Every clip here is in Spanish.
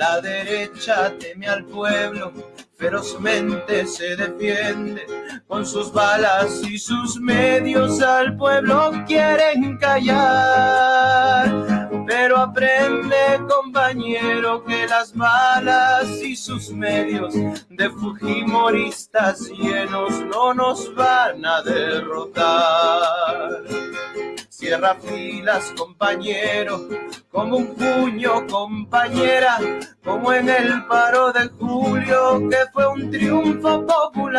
La derecha teme al pueblo, ferozmente se defiende con sus balas y sus medios al pueblo quieren callar. Pero aprende, compañero, que las balas y sus medios de fujimoristas llenos no nos van a derrotar. Cierra filas, compañero, como un puño, compañera, como en el paro de julio, que fue un triunfo popular.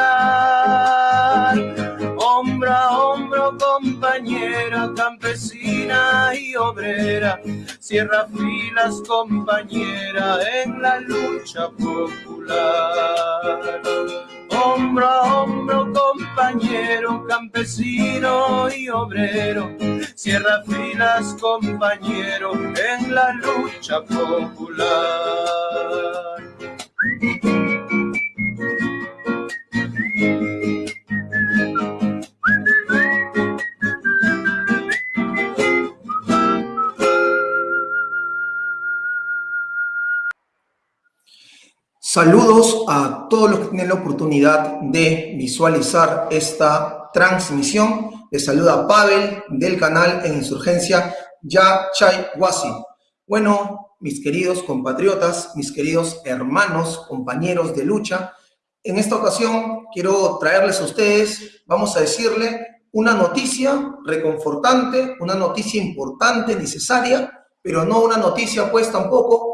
Hombro a hombro, compañera, campesina y obrera, cierra filas, compañera, en la lucha popular hombro a hombro, compañero, campesino y obrero. Cierra filas, compañero, en la lucha popular. Saludos a todos los que tienen la oportunidad de visualizar esta transmisión. Les saluda Pavel del canal en Insurgencia Ya Chay Wasi. Bueno, mis queridos compatriotas, mis queridos hermanos, compañeros de lucha, en esta ocasión quiero traerles a ustedes, vamos a decirle, una noticia reconfortante, una noticia importante, necesaria, pero no una noticia pues tampoco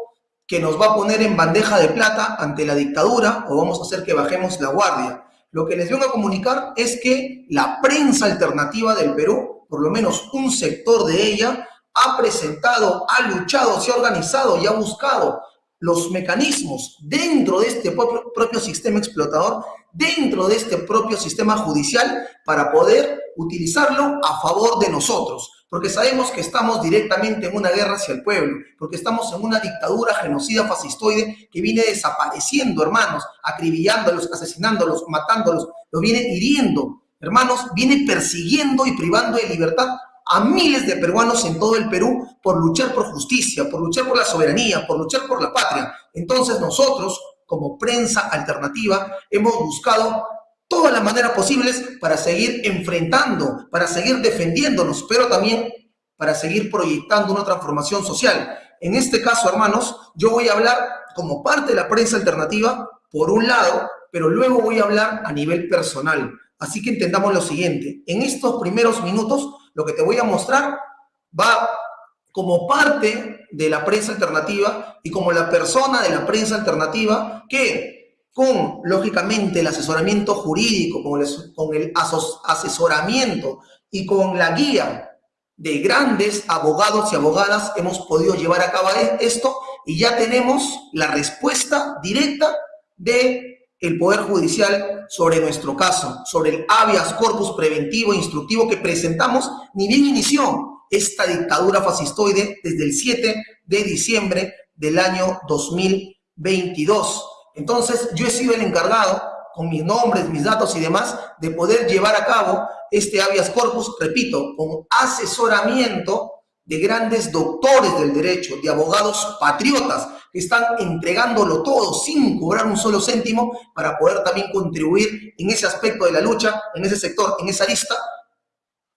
que nos va a poner en bandeja de plata ante la dictadura o vamos a hacer que bajemos la guardia. Lo que les vengo a comunicar es que la prensa alternativa del Perú, por lo menos un sector de ella, ha presentado, ha luchado, se ha organizado y ha buscado los mecanismos dentro de este propio, propio sistema explotador, dentro de este propio sistema judicial, para poder utilizarlo a favor de nosotros porque sabemos que estamos directamente en una guerra hacia el pueblo, porque estamos en una dictadura genocida fascistoide que viene desapareciendo, hermanos, acribillándolos, asesinándolos, matándolos, los viene hiriendo, hermanos, viene persiguiendo y privando de libertad a miles de peruanos en todo el Perú por luchar por justicia, por luchar por la soberanía, por luchar por la patria. Entonces nosotros, como prensa alternativa, hemos buscado todas las maneras posibles para seguir enfrentando, para seguir defendiéndonos, pero también para seguir proyectando una transformación social. En este caso, hermanos, yo voy a hablar como parte de la prensa alternativa, por un lado, pero luego voy a hablar a nivel personal. Así que entendamos lo siguiente. En estos primeros minutos, lo que te voy a mostrar va como parte de la prensa alternativa y como la persona de la prensa alternativa que con, lógicamente, el asesoramiento jurídico, con el, asesoramiento y con la guía de grandes abogados y abogadas, hemos podido llevar a cabo esto y ya tenemos la respuesta directa de el Poder Judicial sobre nuestro caso, sobre el habeas corpus preventivo e instructivo que presentamos, ni bien inició esta dictadura fascistoide desde el 7 de diciembre del año 2022. Entonces, yo he sido el encargado, con mis nombres, mis datos y demás, de poder llevar a cabo este habeas corpus, repito, con asesoramiento de grandes doctores del derecho, de abogados patriotas, que están entregándolo todo sin cobrar un solo céntimo para poder también contribuir en ese aspecto de la lucha, en ese sector, en esa lista,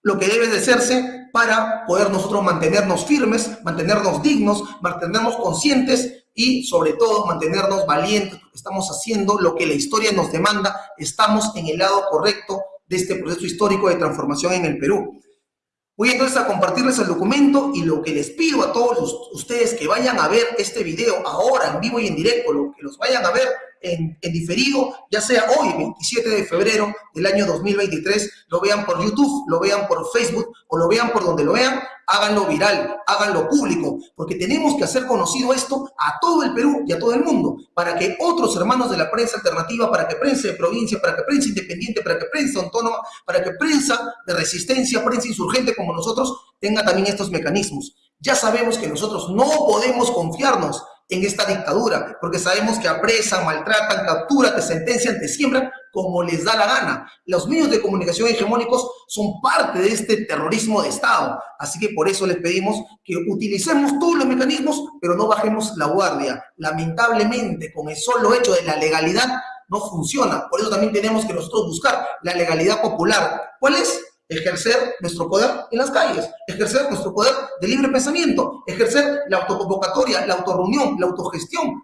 lo que debe de hacerse para poder nosotros mantenernos firmes, mantenernos dignos, mantenernos conscientes y sobre todo mantenernos valientes, porque estamos haciendo lo que la historia nos demanda, estamos en el lado correcto de este proceso histórico de transformación en el Perú. Voy entonces a compartirles el documento y lo que les pido a todos ustedes que vayan a ver este video ahora en vivo y en directo, lo que los vayan a ver en, diferido, ya sea hoy, 27 de febrero del año 2023, lo vean por YouTube, lo vean por Facebook o lo vean por donde lo vean, háganlo viral, háganlo público, porque tenemos que hacer conocido esto a todo el Perú y a todo el mundo, para que otros hermanos de la prensa alternativa, para que prensa de provincia, para que prensa independiente, para que prensa autónoma, para que prensa de resistencia, prensa insurgente como nosotros, tenga también estos mecanismos. Ya sabemos que nosotros no podemos confiarnos en esta dictadura, porque sabemos que apresan, maltratan, capturan, te sentencian, te siembran, como les da la gana. Los medios de comunicación hegemónicos son parte de este terrorismo de Estado. Así que por eso les pedimos que utilicemos todos los mecanismos, pero no bajemos la guardia. Lamentablemente, con el solo hecho de la legalidad, no funciona. Por eso también tenemos que nosotros buscar la legalidad popular. ¿Cuál es? ejercer nuestro poder en las calles, ejercer nuestro poder de libre pensamiento, ejercer la autoconvocatoria, la autorreunión, la autogestión,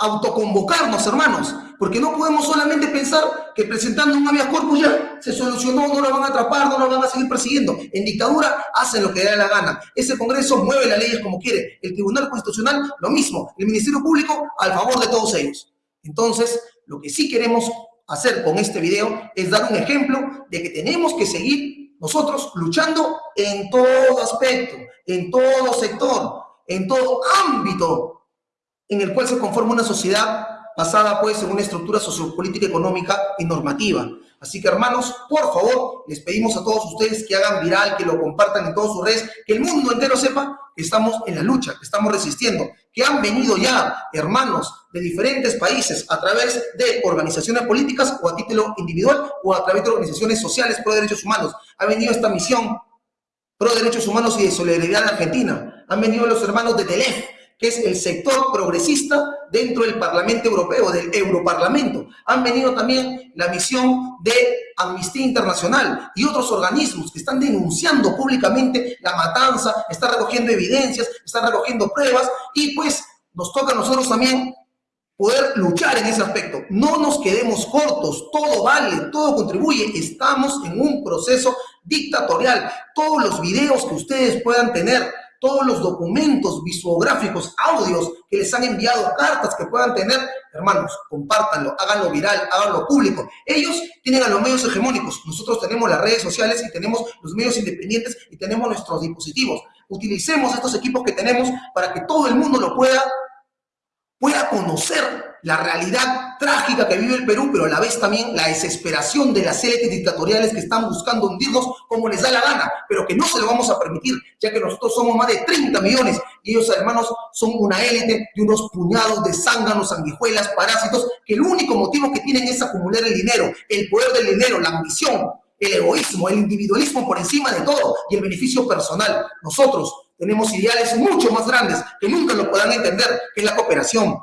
autoconvocarnos, hermanos, porque no podemos solamente pensar que presentando un habeas corpus ya se solucionó, no lo van a atrapar, no lo van a seguir persiguiendo. En dictadura hacen lo que da la gana. Ese Congreso mueve las leyes como quiere. El Tribunal Constitucional, lo mismo. El Ministerio Público, al favor de todos ellos. Entonces, lo que sí queremos hacer con este video es dar un ejemplo de que tenemos que seguir nosotros luchando en todo aspecto, en todo sector, en todo ámbito en el cual se conforma una sociedad basada pues en una estructura sociopolítica, económica y normativa. Así que hermanos, por favor, les pedimos a todos ustedes que hagan viral, que lo compartan en todas sus redes, que el mundo entero sepa que estamos en la lucha, que estamos resistiendo, que han venido ya hermanos de diferentes países a través de organizaciones políticas o a título individual o a través de organizaciones sociales pro derechos humanos. Ha venido esta misión pro derechos humanos y de solidaridad en Argentina. Han venido los hermanos de TELEF, que es el sector progresista dentro del Parlamento Europeo, del Europarlamento. Han venido también la misión de Amnistía Internacional y otros organismos que están denunciando públicamente la matanza, están recogiendo evidencias, están recogiendo pruebas y pues nos toca a nosotros también poder luchar en ese aspecto. No nos quedemos cortos, todo vale, todo contribuye. Estamos en un proceso dictatorial. Todos los videos que ustedes puedan tener todos los documentos visuográficos, audios que les han enviado, cartas que puedan tener, hermanos, compártanlo, háganlo viral, háganlo público. Ellos tienen a los medios hegemónicos, nosotros tenemos las redes sociales y tenemos los medios independientes y tenemos nuestros dispositivos. Utilicemos estos equipos que tenemos para que todo el mundo lo pueda, pueda conocer la realidad trágica que vive el Perú, pero a la vez también la desesperación de las élites dictatoriales que están buscando hundirnos como les da la gana, pero que no se lo vamos a permitir, ya que nosotros somos más de 30 millones y ellos, hermanos, son una élite de unos puñados de zánganos, sanguijuelas, parásitos, que el único motivo que tienen es acumular el dinero, el poder del dinero, la ambición, el egoísmo, el individualismo por encima de todo y el beneficio personal. Nosotros tenemos ideales mucho más grandes que nunca lo puedan entender, que es la cooperación,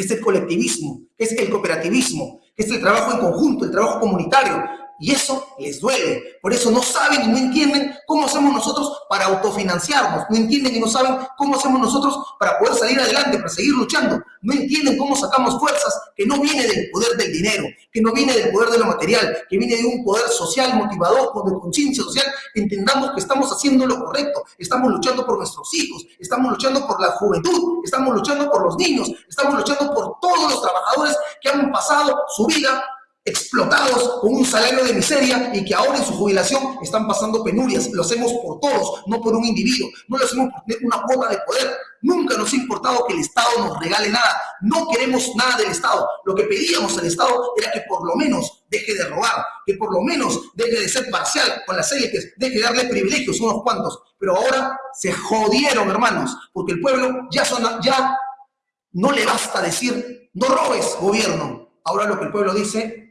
que es el colectivismo, que es el cooperativismo, que es el trabajo en conjunto, el trabajo comunitario, y eso les duele. Por eso no saben y no entienden cómo hacemos nosotros para autofinanciarnos. No entienden y no saben cómo hacemos nosotros para poder salir adelante, para seguir luchando. No entienden cómo sacamos fuerzas que no viene del poder del dinero, que no viene del poder de lo material, que viene de un poder social motivador, de conciencia social. Entendamos que estamos haciendo lo correcto. Estamos luchando por nuestros hijos, estamos luchando por la juventud, estamos luchando por los niños, estamos luchando por todos los trabajadores que han pasado su vida explotados con un salario de miseria y que ahora en su jubilación están pasando penurias. Lo hacemos por todos, no por un individuo. No lo hacemos por una cuota de poder. Nunca nos ha importado que el Estado nos regale nada. No queremos nada del Estado. Lo que pedíamos al Estado era que por lo menos deje de robar, que por lo menos deje de ser parcial con las élites, deje de darle privilegios unos cuantos. Pero ahora se jodieron, hermanos, porque el pueblo ya, son, ya no le basta decir, no robes, gobierno. Ahora lo que el pueblo dice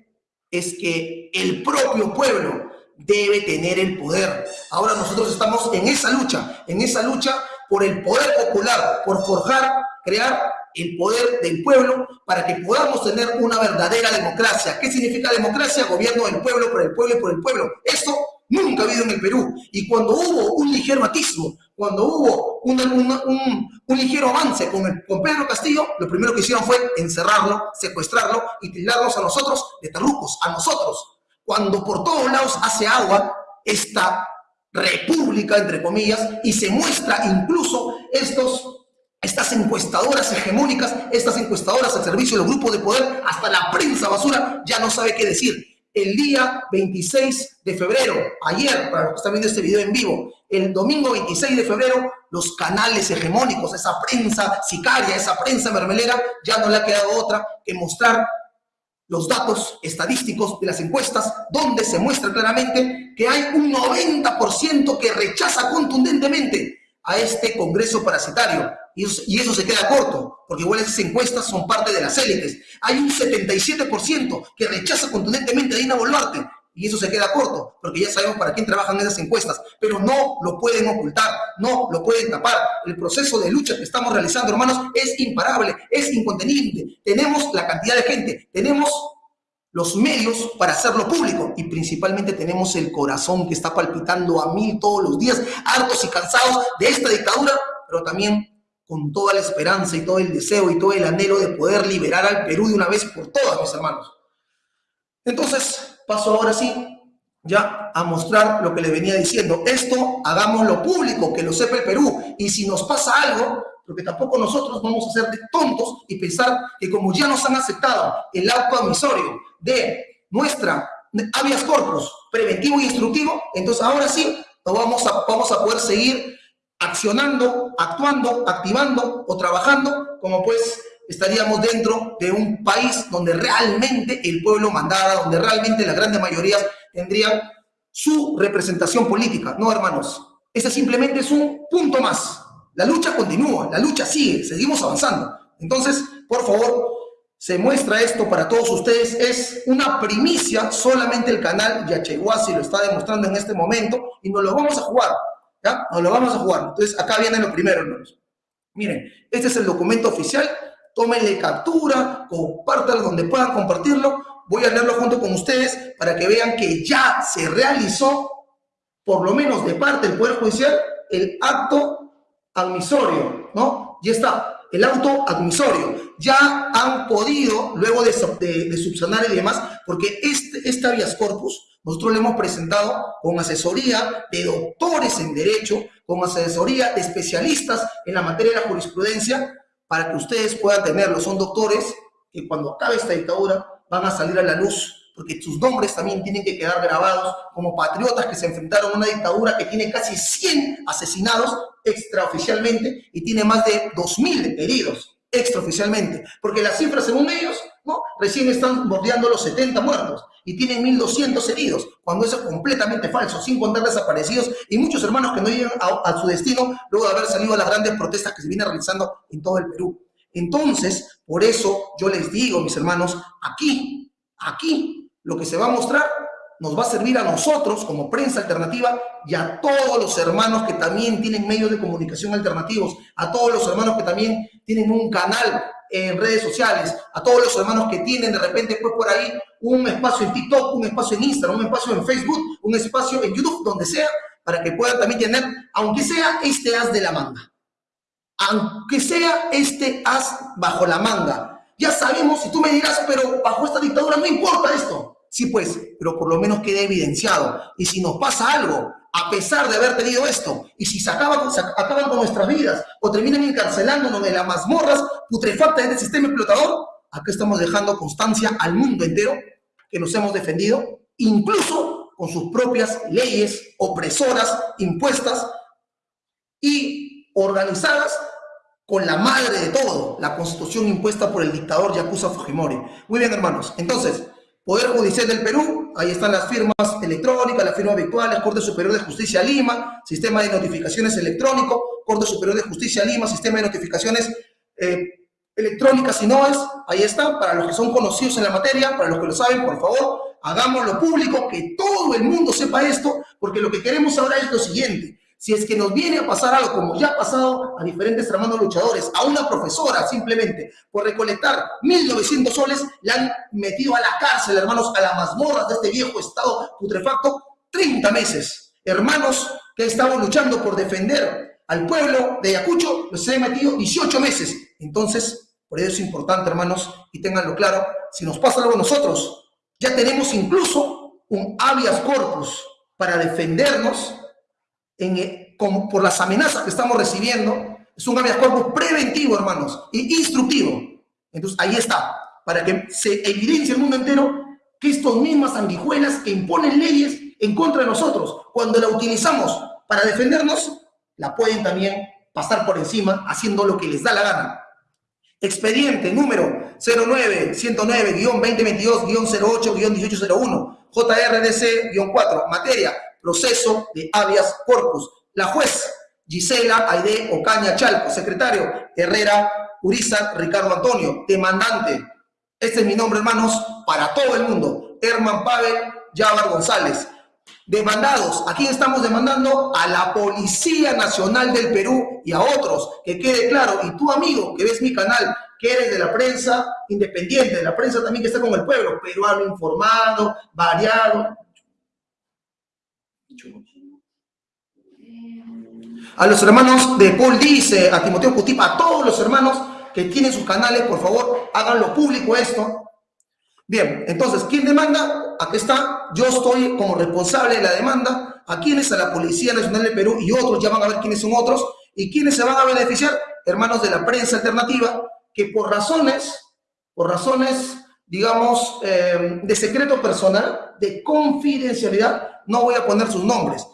es que el propio pueblo debe tener el poder. Ahora nosotros estamos en esa lucha, en esa lucha por el poder popular, por forjar, crear el poder del pueblo para que podamos tener una verdadera democracia. ¿Qué significa democracia? Gobierno del pueblo, por el pueblo y por el pueblo. Esto nunca ha habido en el Perú. Y cuando hubo un ligero atismo, cuando hubo un, ligero avance con, el, con Pedro Castillo, lo primero que hicieron fue encerrarlo, secuestrarlo y tildarnos a nosotros de terrucos, a nosotros. Cuando por todos lados hace agua esta república, entre comillas, y se muestra incluso estos estas encuestadoras hegemónicas, estas encuestadoras al servicio de los grupos de poder, hasta la prensa basura ya no sabe qué decir. El día 26 de febrero, ayer, para los que están viendo este video en vivo, el domingo 26 de febrero, los canales hegemónicos, esa prensa sicaria, esa prensa mermelera, ya no le ha quedado otra que mostrar los datos estadísticos de las encuestas, donde se muestra claramente que hay un 90% que rechaza contundentemente a este Congreso parasitario. Y eso, se queda corto, porque igual esas encuestas son parte de las élites. Hay un 77% que rechaza contundentemente a Dina Boluarte y eso se queda corto, porque ya sabemos para quién trabajan esas encuestas, pero no lo pueden ocultar, no lo pueden tapar. El proceso de lucha que estamos realizando, hermanos, es imparable, es incontenible. Tenemos la cantidad de gente, tenemos los medios para hacerlo público y principalmente tenemos el corazón que está palpitando a mil todos los días, hartos y cansados de esta dictadura, pero también con toda la esperanza y todo el deseo y todo el anhelo de poder liberar al Perú de una vez por todas, mis hermanos. Entonces, paso ahora sí ya a mostrar lo que le venía diciendo. Esto hagámoslo público, que lo sepa el Perú. Y si nos pasa algo, porque tampoco nosotros vamos a ser de tontos y pensar que como ya nos han aceptado el auto admisorio de nuestra habeas corpus preventivo e instructivo, entonces ahora sí vamos a, vamos a poder seguir accionando, actuando, activando o trabajando como pues estaríamos dentro de un país donde realmente el pueblo mandara, donde realmente la grande mayoría tendrían su representación política. No, hermanos, ese simplemente es un punto más. La lucha continúa, la lucha sigue, seguimos avanzando. Entonces, por favor, se muestra esto para todos ustedes. Es una primicia, solamente el canal Yachehuasi lo está demostrando en este momento y nos lo vamos a jugar. ¿Ya? Nos lo vamos a jugar. Entonces, acá viene lo primero, hermanos. Miren, este es el documento oficial tómenle captura, compártalo donde puedan compartirlo. Voy a leerlo junto con ustedes para que vean que ya se realizó, por lo menos de parte del Poder Judicial, el acto admisorio, ¿no? Ya está, el auto admisorio. Ya han podido, luego de, subsanar y demás, porque este, este habeas corpus, nosotros lo hemos presentado con asesoría de doctores en Derecho, con asesoría de especialistas en la materia de la jurisprudencia, para que ustedes puedan tenerlo. Son doctores que cuando acabe esta dictadura van a salir a la luz, porque sus nombres también tienen que quedar grabados como patriotas que se enfrentaron a una dictadura que tiene casi 100 asesinados extraoficialmente y tiene más de 2.000 heridos extraoficialmente, porque las cifras según ellos, ¿no? Recién están bordeando los 70 muertos y tienen 1.200 heridos, cuando eso es completamente falso, sin contar desaparecidos y muchos hermanos que no llegan a, su destino luego de haber salido a las grandes protestas que se vienen realizando en todo el Perú. Entonces, por eso yo les digo, mis hermanos, aquí, aquí, lo que se va a mostrar nos va a servir a nosotros como prensa alternativa y a todos los hermanos que también tienen medios de comunicación alternativos, a todos los hermanos que también tienen un canal en redes sociales, a todos los hermanos que tienen de repente pues por ahí un espacio en TikTok, un espacio en Instagram, un espacio en Facebook, un espacio en YouTube, donde sea, para que puedan también tener, aunque sea este as de la manga, aunque sea este as bajo la manga. Ya sabemos, si tú me dirás, pero bajo esta dictadura no importa esto. Sí, pues, pero por lo menos quede evidenciado. Y si nos pasa algo, a pesar de haber tenido esto, y si se, acaba, se acaban con nuestras vidas o terminan encarcelándonos en las mazmorras putrefactas de este sistema explotador, acá estamos dejando constancia al mundo entero que nos hemos defendido, incluso con sus propias leyes opresoras impuestas y organizadas con la madre de todo, la constitución impuesta por el dictador Yakuza Fujimori. Muy bien, hermanos. Entonces, Poder Judicial del Perú, ahí están las firmas electrónicas, las firmas virtuales, Corte Superior de Justicia Lima, Sistema de Notificaciones Electrónico, Corte Superior de Justicia Lima, Sistema de Notificaciones eh, Electrónicas y NOAS, ahí están, para los que son conocidos en la materia, para los que lo saben, por favor, hagámoslo público, que todo el mundo sepa esto, porque lo que queremos ahora es lo siguiente, si es que nos viene a pasar algo, como ya ha pasado a diferentes hermanos luchadores, a una profesora simplemente por recolectar 1.900 soles, le han metido a la cárcel, hermanos, a las mazmorras de este viejo estado putrefacto, 30 meses. Hermanos que estado luchando por defender al pueblo de Ayacucho, los han metido 18 meses. Entonces, por eso es importante, hermanos, y ténganlo claro, si nos pasa algo a nosotros, ya tenemos incluso un habeas corpus para defendernos por las amenazas que estamos recibiendo, es un habeas corpus preventivo, hermanos, y instructivo. Entonces, ahí está, para que se evidencie el mundo entero que estas mismas sanguijuelas que imponen leyes en contra de nosotros, cuando la utilizamos para defendernos, la pueden también pasar por encima haciendo lo que les da la gana. Expediente número 09-109-2022-08-1801, JRDC-4, materia proceso de habeas corpus. La juez Gisela Aide Ocaña Chalco, secretario Herrera Uriza Ricardo Antonio, demandante. Este es mi nombre, hermanos, para todo el mundo. Herman Pavel Yavar González. Demandados, ¿a quién estamos demandando? A la Policía Nacional del Perú y a otros, que quede claro. Y tú, amigo, que ves mi canal, que eres de la prensa independiente, de la prensa también que está con el pueblo, peruano informado, variado. A los hermanos de Paul Dice, a Timoteo Cutipa, a todos los hermanos que tienen sus canales, por favor, háganlo público esto. Bien, entonces, ¿quién demanda? Aquí está, yo estoy como responsable de la demanda. ¿A quiénes? A la Policía Nacional del Perú y otros, ya van a ver quiénes son otros. ¿Y quiénes se van a beneficiar? Hermanos de la prensa alternativa, que por razones, por razones, digamos, eh, de secreto personal, de confidencialidad, no voy a poner sus nombres.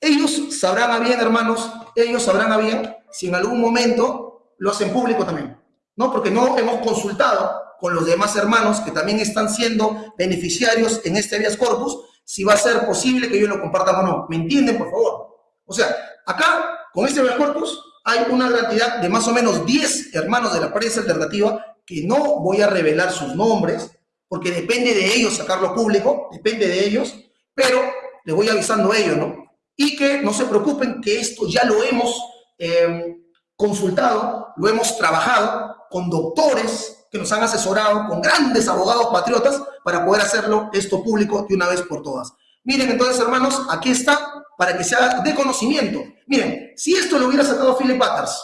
Ellos sabrán a bien, hermanos, ellos sabrán a bien si en algún momento lo hacen público también, ¿no? Porque no hemos consultado con los demás hermanos que también están siendo beneficiarios en este habeas corpus, si va a ser posible que ellos lo compartan o no. ¿Me entienden, por favor? O sea, acá, con este habeas corpus, hay una cantidad de más o menos 10 hermanos de la prensa alternativa que no voy a revelar sus nombres, porque depende de ellos sacarlo público, depende de ellos, pero les voy avisando a ellos, ¿no? y que no se preocupen que esto ya lo hemos eh, consultado, lo hemos trabajado con doctores que nos han asesorado, con grandes abogados patriotas para poder hacerlo esto público de una vez por todas. Miren entonces, hermanos, aquí está para que sea de conocimiento. Miren, si esto lo hubiera sacado Philip Butters,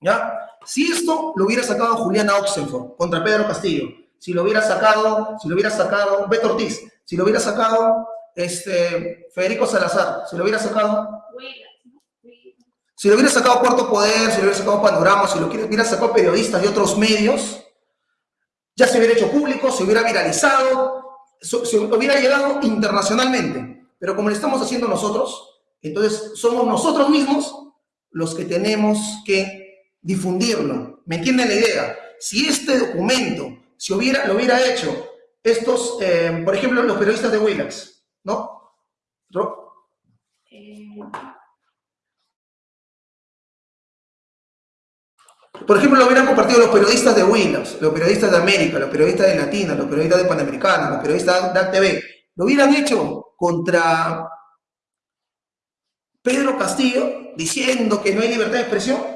¿ya? Si esto lo hubiera sacado Juliana Oxenford contra Pedro Castillo, si lo hubiera sacado, si lo hubiera sacado Beto Ortiz, si lo hubiera sacado este, Federico Salazar, si lo hubiera sacado, si lo hubiera sacado Cuarto Poder, si lo hubiera sacado Panorama, si lo hubiera sacado periodistas de otros medios, ya se hubiera hecho público, se hubiera viralizado, se hubiera llegado internacionalmente. Pero como lo estamos haciendo nosotros, entonces somos nosotros mismos los que tenemos que difundirlo. ¿Me entienden la idea? Si este documento si hubiera, lo hubiera hecho estos, eh, por ejemplo, los periodistas de Willax, ¿no? Por ejemplo, lo hubieran compartido los periodistas de Windows, los periodistas de América, los periodistas de Latina, los periodistas de Panamericana, los periodistas de ACTV. Lo hubieran hecho contra Pedro Castillo diciendo que no hay libertad de expresión.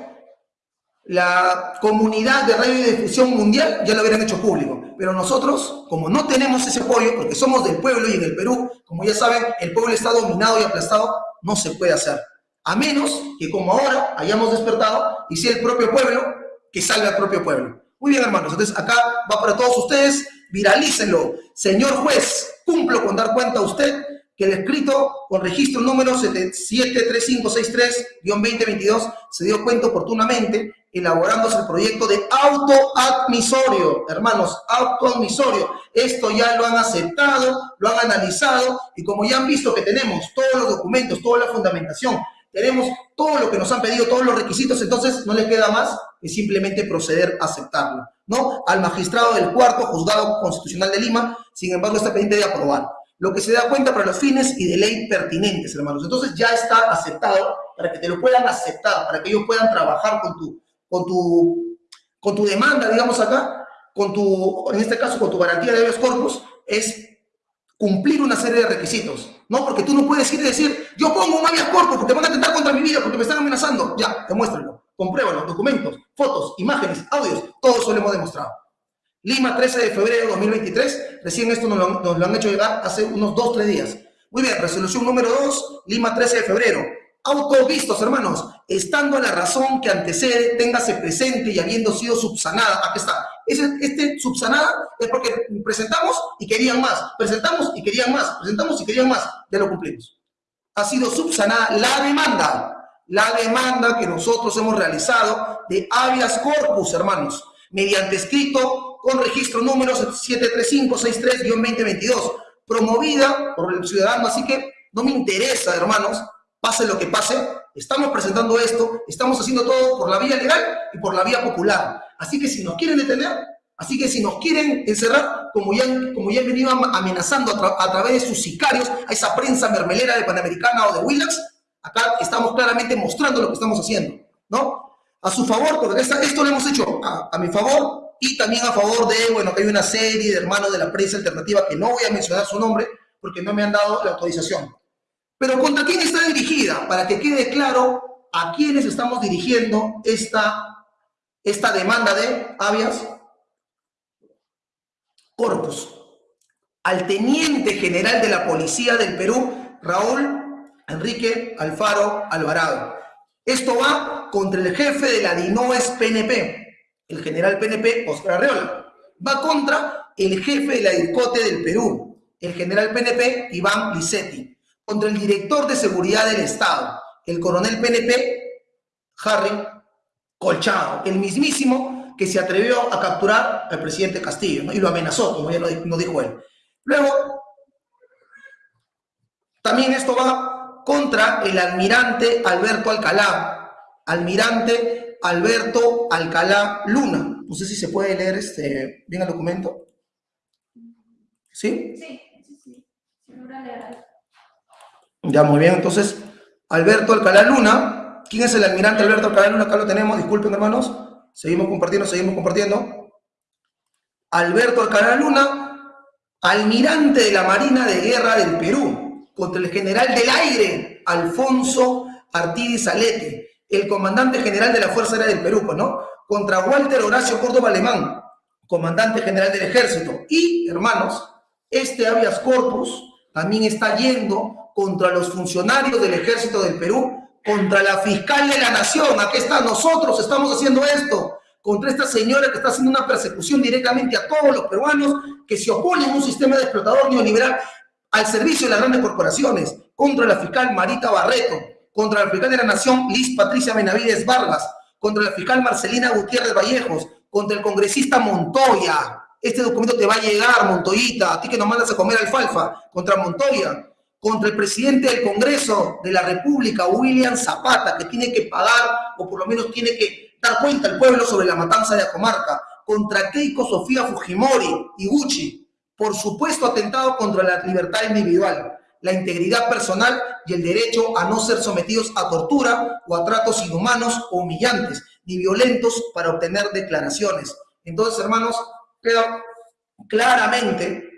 La comunidad de radio y difusión mundial ya lo hubieran hecho público. Pero nosotros, como no tenemos ese apoyo, porque somos del pueblo y en el Perú, como ya saben, el pueblo está dominado y aplastado, no se puede hacer. A menos que como ahora hayamos despertado y sea el propio pueblo que salve al propio pueblo. Muy bien, hermanos. Entonces, acá va para todos ustedes. Viralícenlo. Señor juez, cumplo con dar cuenta a usted que el escrito con registro número 73563-2022 se dio cuenta oportunamente elaborándose el proyecto de autoadmisorio, hermanos, autoadmisorio. Esto ya lo han aceptado, lo han analizado y como ya han visto que tenemos todos los documentos, toda la fundamentación, tenemos todo lo que nos han pedido, todos los requisitos, entonces no le queda más que simplemente proceder a aceptarlo, ¿no? Al magistrado del cuarto juzgado constitucional de Lima, sin embargo, está pendiente de aprobar lo que se da cuenta para los fines y de ley pertinentes, hermanos. Entonces ya está aceptado para que te lo puedan aceptar, para que ellos puedan trabajar con tu, con tu, con tu demanda, digamos acá, con tu, en este caso, con tu garantía de habeas corpus, es cumplir una serie de requisitos, ¿no? Porque tú no puedes ir y decir, yo pongo un habeas corpus porque van a atentar contra mi vida, porque me están amenazando. Ya, demuéstrenlo, compruébalo, documentos, fotos, imágenes, audios, todo eso lo hemos demostrado. Lima, 13 de febrero de 2023. Recién esto nos lo, han hecho llegar hace unos 2, 3 días. Muy bien, resolución número 2, Lima, 13 de febrero. Autovistos, hermanos, estando la razón que antecede, téngase presente y habiendo sido subsanada. Aquí está. Este, subsanada es porque presentamos y querían más, presentamos y querían más, presentamos y querían más. Ya lo cumplimos. Ha sido subsanada la demanda, la demanda que nosotros hemos realizado de habeas corpus, hermanos, mediante escrito con registro número 73563-2022, promovida por el ciudadano. Así que no me interesa, hermanos, pase lo que pase, estamos presentando esto, estamos haciendo todo por la vía legal y por la vía popular. Así que si nos quieren detener, así que si nos quieren encerrar, como ya, como ya han venido amenazando a, través de sus sicarios a esa prensa mermelera de Panamericana o de Willax, Acá estamos claramente mostrando lo que estamos haciendo, ¿no? A su favor, porque esto lo hemos hecho a, mi favor y también a favor de, bueno, que hay una serie de hermanos de la prensa alternativa que no voy a mencionar su nombre porque no me han dado la autorización. Pero ¿contra quién está dirigida? Para que quede claro a quiénes estamos dirigiendo esta, esta demanda de habeas corpus. Al teniente general de la Policía del Perú, Raúl Enrique Alfaro Alvarado. Esto va contra el jefe de la DINOES PNP, el general PNP Oscar Arreola. Va contra el jefe de la DIRCOTE del Perú, el general PNP Iván Licetti. Contra el director de seguridad del Estado, el coronel PNP Harry Colchado, el mismísimo que se atrevió a capturar al presidente Castillo y lo amenazó, como ya lo dijo él. Luego, también esto va contra el almirante Alberto Alcalá, almirante Alberto Alcalá Luna. No sé si se puede leer este, bien el documento. ¿Sí? Sí, sí, sí. Ya, muy bien. Entonces, Alberto Alcalá Luna. ¿Quién es el almirante Alberto Alcalá Luna? Acá lo tenemos. Disculpen, hermanos. Seguimos compartiendo, seguimos compartiendo. Alberto Alcalá Luna, almirante de la Marina de Guerra del Perú contra el general del aire, Alfonso Artides Salete, el comandante general de la Fuerza Aérea del Perú, pues, ¿no? Contra Walter Horacio Córdoba Alemán, comandante general del ejército. Y, hermanos, este habeas corpus también está yendo contra los funcionarios del ejército del Perú, contra la fiscal de la nación. Aquí está, nosotros estamos haciendo esto contra esta señora que está haciendo una persecución directamente a todos los peruanos que se oponen a un sistema de explotador neoliberal al servicio de las grandes corporaciones, contra la fiscal Marita Barreto, contra la fiscal de la Nación Liz Patricia Benavides Vargas, contra la fiscal Marcelina Gutiérrez Vallejos, contra el congresista Montoya. Este documento te va a llegar, Montoyita, a ti que nos mandas a comer alfalfa, contra Montoya, contra el presidente del Congreso de la República, William Zapata, que tiene que pagar, o por lo menos tiene que dar cuenta al pueblo sobre la matanza de la comarca, contra Keiko Sofía Fujimori y Gucci, por supuesto atentado contra la libertad individual, la integridad personal y el derecho a no ser sometidos a tortura o a tratos inhumanos o humillantes, ni violentos para obtener declaraciones. Entonces, hermanos, queda claramente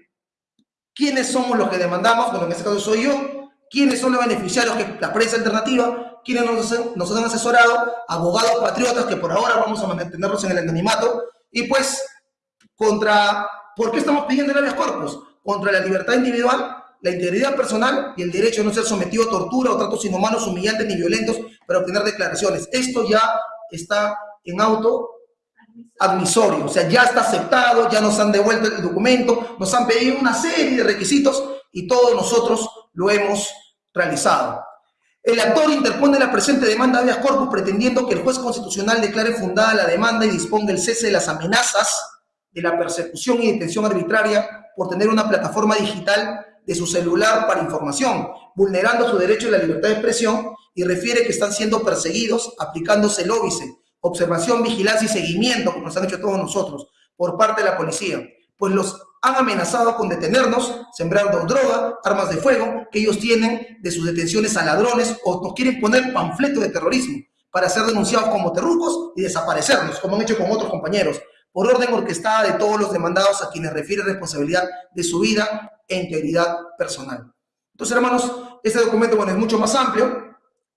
quiénes somos los que demandamos, bueno, en este caso soy yo, quiénes son los beneficiarios que la prensa alternativa, quiénes nos, nos han asesorado, abogados patriotas que por ahora vamos a mantenerlos en el anonimato, y pues contra ¿Por qué estamos pidiendo el habeas corpus? Contra la libertad individual, la integridad personal y el derecho a no ser sometido a tortura o tratos inhumanos, humillantes ni violentos para obtener declaraciones. Esto ya está en auto admisorio, o sea, ya está aceptado, ya nos han devuelto el documento, nos han pedido una serie de requisitos y todos nosotros lo hemos realizado. El actor interpone la presente demanda habeas corpus pretendiendo que el juez constitucional declare fundada la demanda y disponga el cese de las amenazas de la persecución y detención arbitraria por tener una plataforma digital de su celular para información, vulnerando su derecho a la libertad de expresión y refiere que están siendo perseguidos aplicándose el óbice, observación, vigilancia y seguimiento, como nos han hecho todos nosotros, por parte de la policía, pues los han amenazado con detenernos, sembrando droga, armas de fuego que ellos tienen de sus detenciones a ladrones o nos quieren poner panfletos de terrorismo para ser denunciados como terrucos y desaparecernos, como han hecho con otros compañeros por orden orquestada de todos los demandados a quienes refiere responsabilidad de su vida e integridad personal. Entonces, hermanos, este documento, bueno, es mucho más amplio.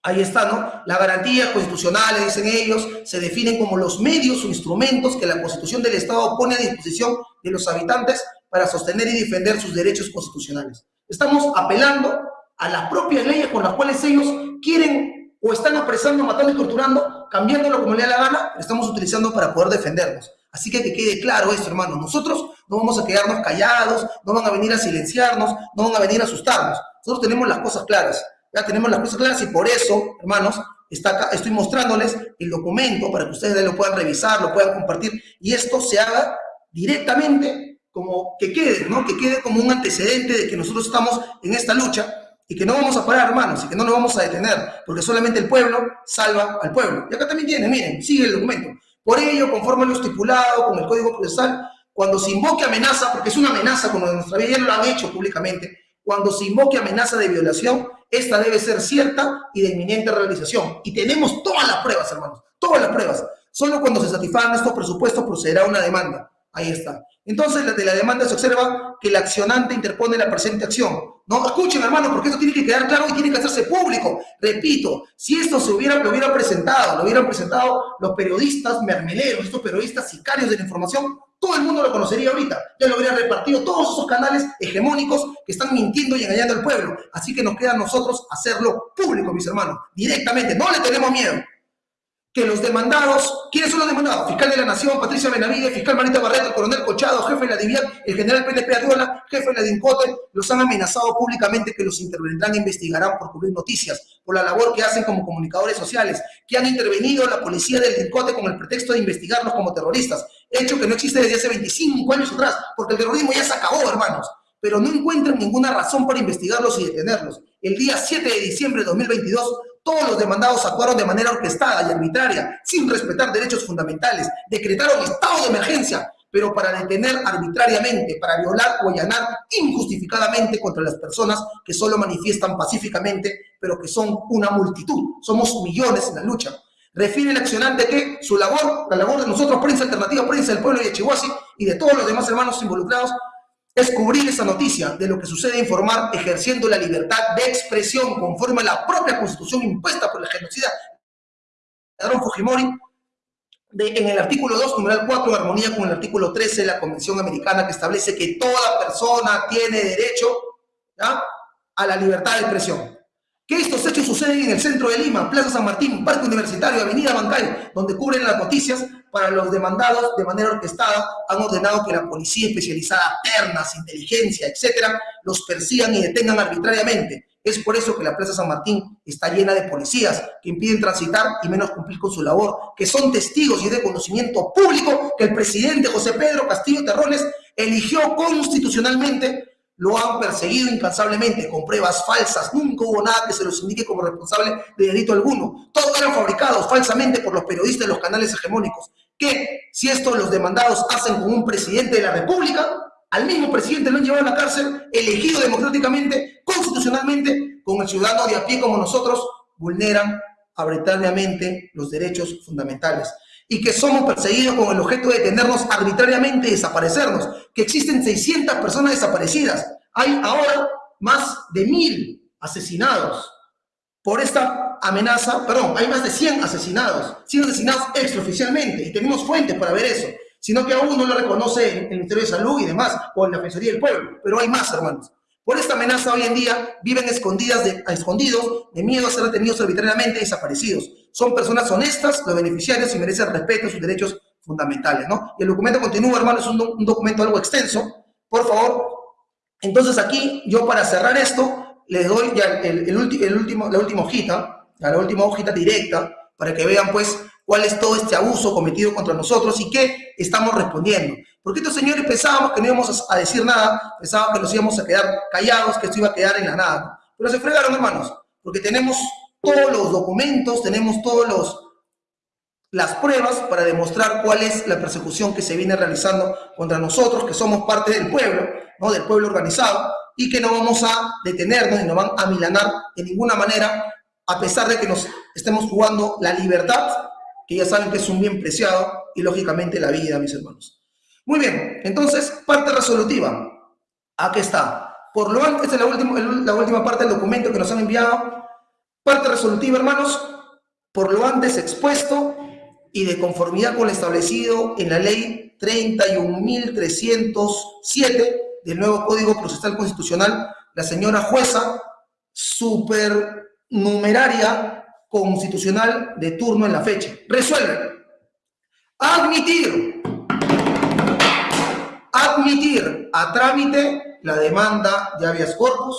Ahí está, ¿no? Las garantías constitucionales, dicen ellos, se definen como los medios o instrumentos que la Constitución del Estado pone a disposición de los habitantes para sostener y defender sus derechos constitucionales. Estamos apelando a las propias leyes con las cuales ellos quieren o están apresando, matando y torturando, cambiándolo como le da la gana, estamos utilizando para poder defendernos. Así que que quede claro esto, hermano. Nosotros no vamos a quedarnos callados, no van a venir a silenciarnos, no van a venir a asustarnos. Nosotros tenemos las cosas claras. Ya tenemos las cosas claras y por eso, hermanos, está estoy mostrándoles el documento para que ustedes lo puedan revisar, lo puedan compartir y esto se haga directamente como que quede, ¿no? Que quede como un antecedente de que nosotros estamos en esta lucha y que no vamos a parar, hermanos, y que no nos vamos a detener, porque solamente el pueblo salva al pueblo. Y acá también tiene, miren, sigue el documento. Por ello, conforme lo estipulado con el Código Procesal, cuando se invoque amenaza, porque es una amenaza con nuestra vida, ya lo han hecho públicamente, Cuando se invoque amenaza de violación, esta debe ser cierta y de inminente realización. Y tenemos todas las pruebas, hermanos, todas las pruebas. Solo cuando se satisfagan estos presupuestos procederá una demanda. Ahí está. Entonces, de la demanda se observa que el accionante interpone la presente acción. No, escuchen, hermano, porque esto tiene que quedar claro y tiene que hacerse público. Repito, si esto se hubiera, lo hubieran presentado, lo hubieran presentado los periodistas mermeleros, estos periodistas sicarios de la información, todo el mundo lo conocería ahorita. Ya lo hubieran repartido todos esos canales hegemónicos que están mintiendo y engañando al pueblo. Así que nos queda a nosotros hacerlo público, mis hermanos, directamente. No le tenemos miedo que los demandados, ¿quiénes son los demandados? Fiscal de la Nación, Patricia Benavides, fiscal Marita Barreto, coronel Cochado, jefe de la DIVIAT, el general PNP Arriola, jefe de la DINCOTE, los han amenazado públicamente que los intervendrán e investigarán por cubrir noticias, por la labor que hacen como comunicadores sociales, que han intervenido la policía del DINCOTE con el pretexto de investigarlos como terroristas, hecho que no existe desde hace 25 años atrás, porque el terrorismo ya se acabó, hermanos pero no encuentran ninguna razón para investigarlos y detenerlos. El día 7 de diciembre de 2022, todos los demandados actuaron de manera orquestada y arbitraria, sin respetar derechos fundamentales, decretaron estado de emergencia, pero para detener arbitrariamente, para violar o allanar injustificadamente contra las personas que solo manifiestan pacíficamente, pero que son una multitud. Somos millones en la lucha. Refiere el accionante que su labor, la labor de nosotros, prensa alternativa, prensa del pueblo de Chihuahua y de todos los demás hermanos involucrados, es cubrir esa noticia de lo que sucede e informar ejerciendo la libertad de expresión conforme a la propia constitución impuesta por el genocida Aaron Fujimori en el artículo 2, numeral 4, en armonía con el artículo 13 de la Convención Americana que establece que toda persona tiene derecho a la libertad de expresión. Que estos hechos suceden en el centro de Lima, Plaza San Martín, Parque Universitario, Avenida Bancay, donde cubren las noticias para los demandados de manera orquestada, han ordenado que la policía especializada, ternas, inteligencia, etcétera, los persigan y detengan arbitrariamente. Es por eso que la Plaza San Martín está llena de policías que impiden transitar y menos cumplir con su labor, que son testigos y de conocimiento público que el presidente José Pedro Castillo Terrones eligió constitucionalmente lo han perseguido incansablemente con pruebas falsas. Nunca hubo nada que se los indique como responsable de delito alguno. Todos eran fabricados falsamente por los periodistas de los canales hegemónicos. Que si esto los demandados hacen con un presidente de la República, al mismo presidente lo han llevado a la cárcel, elegido democráticamente, constitucionalmente, con el ciudadano de a pie como nosotros, vulneran arbitrariamente los derechos fundamentales y que somos perseguidos con el objeto de detenernos arbitrariamente y desaparecernos, que existen 600 personas desaparecidas. Hay ahora más de mil asesinados por esta amenaza, perdón, hay más de 100 asesinados, 100 asesinados extraoficialmente, y tenemos fuentes para ver eso, sino que aún no lo reconoce el Ministerio de Salud y demás, o en la Defensoría del Pueblo, pero hay más, hermanos. Por esta amenaza hoy en día viven escondidas escondidos de miedo a ser detenidos arbitrariamente y desaparecidos. Son personas honestas, los beneficiarios y merecen respeto a sus derechos fundamentales, ¿no? Y el documento continúa, hermano, es un, documento algo extenso. Por favor, entonces aquí yo para cerrar esto les doy ya el, último, la última hojita, la última hojita directa, para que vean pues cuál es todo este abuso cometido contra nosotros y qué estamos respondiendo. Porque estos señores pensábamos que no íbamos a decir nada, pensaban que nos íbamos a quedar callados, que esto iba a quedar en la nada. Pero se fregaron, hermanos, porque tenemos todos los documentos, tenemos todos los las pruebas para demostrar cuál es la persecución que se viene realizando contra nosotros, que somos parte del pueblo, ¿no? del pueblo organizado, y que no vamos a detenernos y no van a milanar de ninguna manera, a pesar de que nos estemos jugando la libertad que ya saben que es un bien preciado, y lógicamente la vida, mis hermanos. Muy bien, entonces, parte resolutiva. Aquí está. Por lo antes, esta es la última, la última parte del documento que nos han enviado. Parte resolutiva, hermanos. Por lo antes expuesto y de conformidad con lo establecido en la ley 31.307 del nuevo Código Procesal Constitucional, la señora jueza supernumeraria constitucional de turno en la fecha. Resuelve. Admitir. Admitir a trámite la demanda de habeas corpus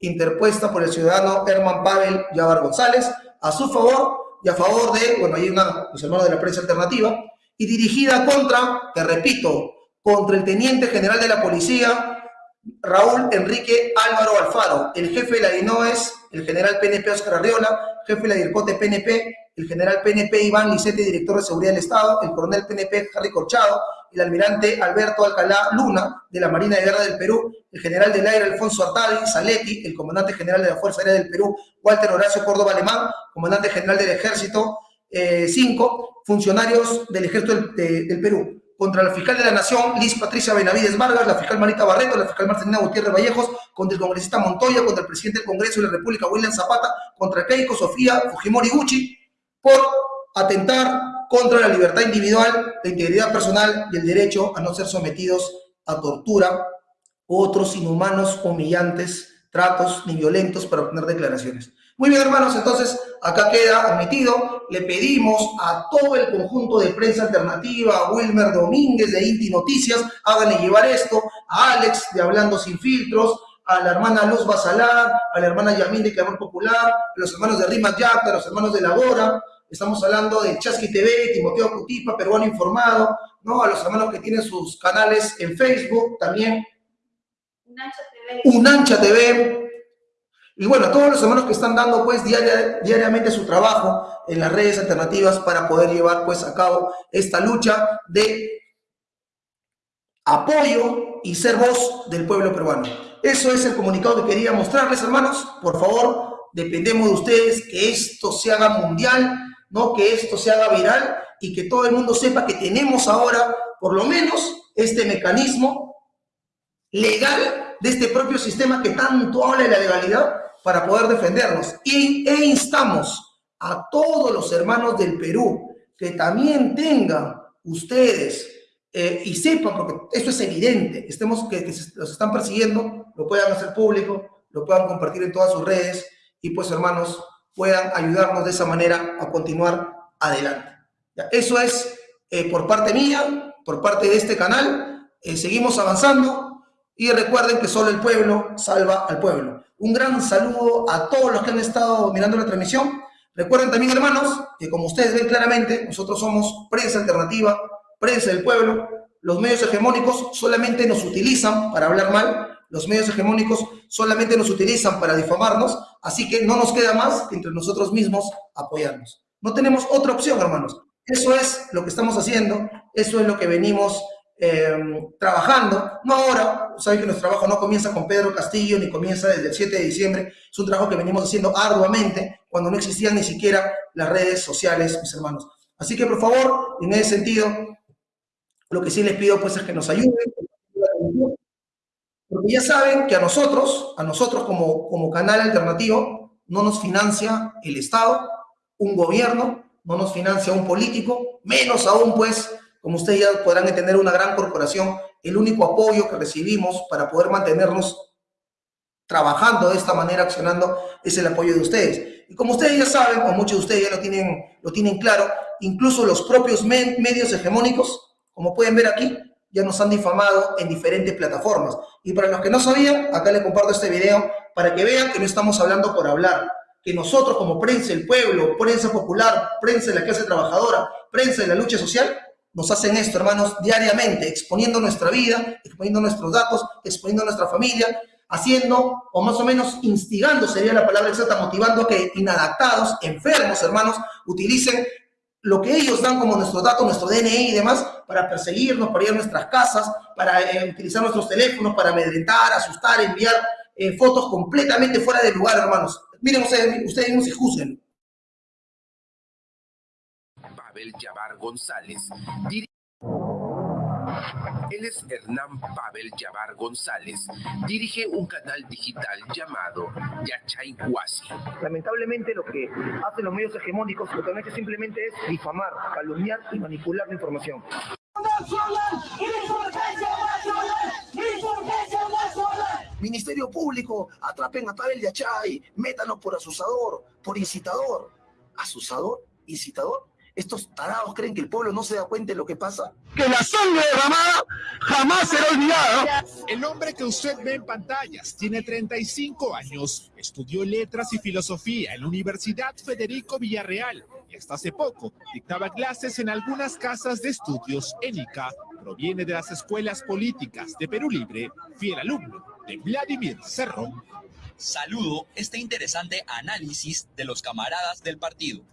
interpuesta por el ciudadano Herman Pavel Yavar González a su favor y a favor de, bueno, hay una, los hermanos de la prensa alternativa, y dirigida contra, te repito, contra el teniente general de la policía, Raúl Enrique Álvaro Alfaro, el jefe de la DINOES, el general PNP Oscar Arriola, jefe de la DIRCOTE PNP, el general PNP Iván Licete, director de Seguridad del Estado, el coronel PNP Harry Corchado, el almirante Alberto Alcalá Luna, de la Marina de Guerra del Perú, el general del aire Alfonso Artadi Saletti, el comandante general de la Fuerza Aérea del Perú, Walter Horacio Córdoba Alemán, comandante general del Ejército 5, eh, funcionarios del Ejército del, Perú, contra la fiscal de la Nación, Liz Patricia Benavides Vargas, la fiscal Marita Barreto, la fiscal Marcelina Gutiérrez Vallejos, contra el congresista Montoya, contra el presidente del Congreso de la República, William Zapata, contra Keiko Sofía Fujimori Gucci, por atentar contra la libertad individual, la integridad personal y el derecho a no ser sometidos a tortura u otros inhumanos, humillantes tratos ni violentos para obtener declaraciones. Muy bien, hermanos, entonces acá queda admitido. Le pedimos a todo el conjunto de prensa alternativa, a Wilmer Domínguez de Inti Noticias, háganle llevar esto, a Alex de Hablando Sin Filtros, a la hermana Luz Basalar, a la hermana Yamín de Clamor Popular, a los hermanos de Rima Yacta, a los hermanos de La Bora, estamos hablando de Chasqui TV, Timoteo Cutipa, Peruano Informado, ¿no? a los hermanos que tienen sus canales en Facebook también. Unancha TV. Unancha TV. Y bueno, todos los hermanos que están dando pues diariamente su trabajo en las redes alternativas para poder llevar pues a cabo esta lucha de apoyo y ser voz del pueblo peruano. Eso es el comunicado que quería mostrarles, hermanos. Por favor, dependemos de ustedes que esto se haga mundial, no que esto se haga viral y que todo el mundo sepa que tenemos ahora, por lo menos, este mecanismo legal de este propio sistema que tanto habla de la legalidad para poder defendernos. E instamos a todos los hermanos del Perú que también tengan ustedes eh, y sepan, porque esto es evidente, estemos, que, que los están persiguiendo, lo puedan hacer público, lo puedan compartir en todas sus redes y pues hermanos, puedan ayudarnos de esa manera a continuar adelante. Eso es eh, por parte mía, por parte de este canal. Eh, seguimos avanzando y recuerden que solo el pueblo salva al pueblo. Un gran saludo a todos los que han estado mirando la transmisión. Recuerden también, hermanos, que como ustedes ven claramente, nosotros somos prensa alternativa, prensa del pueblo. Los medios hegemónicos solamente nos utilizan para hablar mal, los medios hegemónicos solamente nos utilizan para difamarnos, así que no nos queda más que entre nosotros mismos apoyarnos. No tenemos otra opción, hermanos. Eso es lo que estamos haciendo, eso es lo que venimos eh, trabajando. No ahora, saben que nuestro trabajo no comienza con Pedro Castillo ni comienza desde el 7 de diciembre, es un trabajo que venimos haciendo arduamente cuando no existían ni siquiera las redes sociales, mis hermanos. Así que por favor, en ese sentido, lo que sí les pido pues es que nos ayuden, porque ya saben que a nosotros, a nosotros como, como canal alternativo, no nos financia el Estado, un gobierno, no nos financia un político, menos aún pues, como ustedes ya podrán entender, una gran corporación. El único apoyo que recibimos para poder mantenernos trabajando de esta manera, accionando, es el apoyo de ustedes. Y como ustedes ya saben, o muchos de ustedes ya lo tienen, lo tienen claro, incluso los propios medios hegemónicos, como pueden ver aquí, ya nos han difamado en diferentes plataformas. Y para los que no sabían, acá les comparto este video para que vean que no estamos hablando por hablar, que nosotros como prensa del pueblo, prensa popular, prensa de la clase trabajadora, prensa de la lucha social, nos hacen esto, hermanos, diariamente, exponiendo nuestra vida, exponiendo nuestros datos, exponiendo nuestra familia, haciendo, o más o menos instigando, sería la palabra exacta, motivando a que inadaptados, enfermos, hermanos, utilicen lo que ellos dan como nuestros datos, nuestro DNI y demás, para perseguirnos, para ir a nuestras casas, para eh, utilizar nuestros teléfonos, para amedrentar, asustar, enviar eh, fotos completamente fuera de lugar, hermanos. Miren ustedes, ustedes mismos y juzguen. Él es Hernán Pavel Yabar González. Dirige un canal digital llamado Yachayhuasi. Lamentablemente lo que hacen los medios hegemónicos lo que han hecho simplemente es difamar, calumniar y manipular la información. Ministerio Público, atrapen a Pavel Yachay, métanlo por asusador, por incitador. ¿Asusador? ¿Incitador? ¿Estos tarados creen que el pueblo no se da cuenta de lo que pasa? Que la sangre derramada jamás será olvidada. El hombre que usted ve en pantallas tiene 35 años, estudió letras y filosofía en la Universidad Federico Villarreal y hasta hace poco dictaba clases en algunas casas de estudios en ICA. Proviene de las escuelas políticas de Perú Libre, fiel alumno de Vladimir Cerrón. Saludo este interesante análisis de los camaradas del partido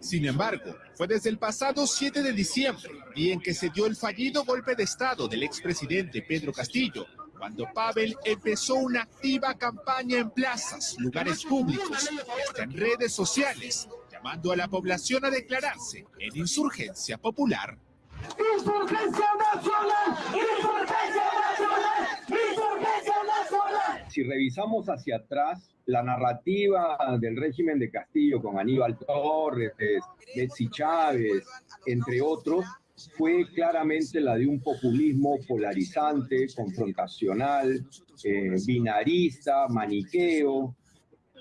Sin embargo, fue desde el pasado 7 de diciembre, día en que se dio el fallido golpe de Estado del expresidente Pedro Castillo, cuando Pavel empezó una activa campaña en plazas, lugares públicos hasta en redes sociales, llamando a la población a declararse en insurgencia popular. ¡Insurgencia nacional! ¡Insurgencia nacional! Si revisamos hacia atrás, la narrativa del régimen de Castillo con Aníbal Torres, Betsy Chávez, entre otros, fue claramente la de un populismo polarizante, confrontacional, eh, binarista, maniqueo,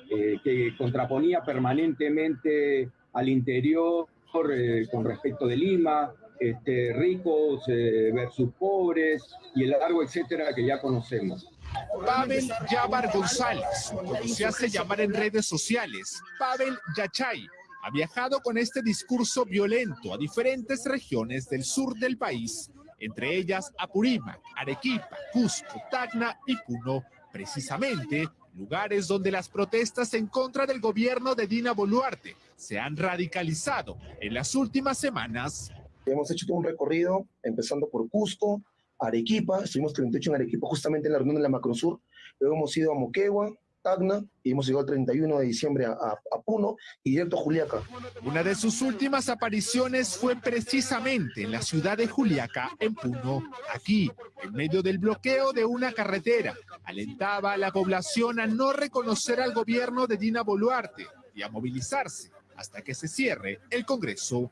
eh, que contraponía permanentemente al interior eh, con respecto de Lima, este, ricos versus pobres y el largo etcétera que ya conocemos. Pavel Yabar González, como se hace llamar en redes sociales, Pavel Yachay, ha viajado con este discurso violento a diferentes regiones del sur del país, entre ellas Apurímac, Arequipa, Cusco, Tacna y Puno, precisamente lugares donde las protestas en contra del gobierno de Dina Boluarte se han radicalizado en las últimas semanas. Hemos hecho todo un recorrido, empezando por Cusco, Arequipa, estuvimos 38 en Arequipa, justamente en la reunión de la Macrosur, luego hemos ido a Moquegua, Tacna, y hemos llegado el 31 de diciembre a, Puno y directo a Juliaca. Una de sus últimas apariciones fue precisamente en la ciudad de Juliaca, en Puno. Aquí, en medio del bloqueo de una carretera, alentaba a la población a no reconocer al gobierno de Dina Boluarte y a movilizarse hasta que se cierre el Congreso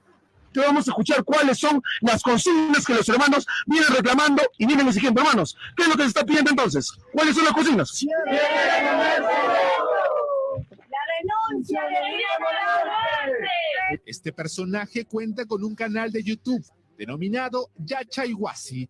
vamos a escuchar cuáles son las consignas que los hermanos vienen reclamando y vienen exigiendo. Hermanos, ¿qué es lo que se está pidiendo entonces? ¿Cuáles son las consignas? La renuncia Este personaje cuenta con un canal de YouTube denominado Yachayhuasi,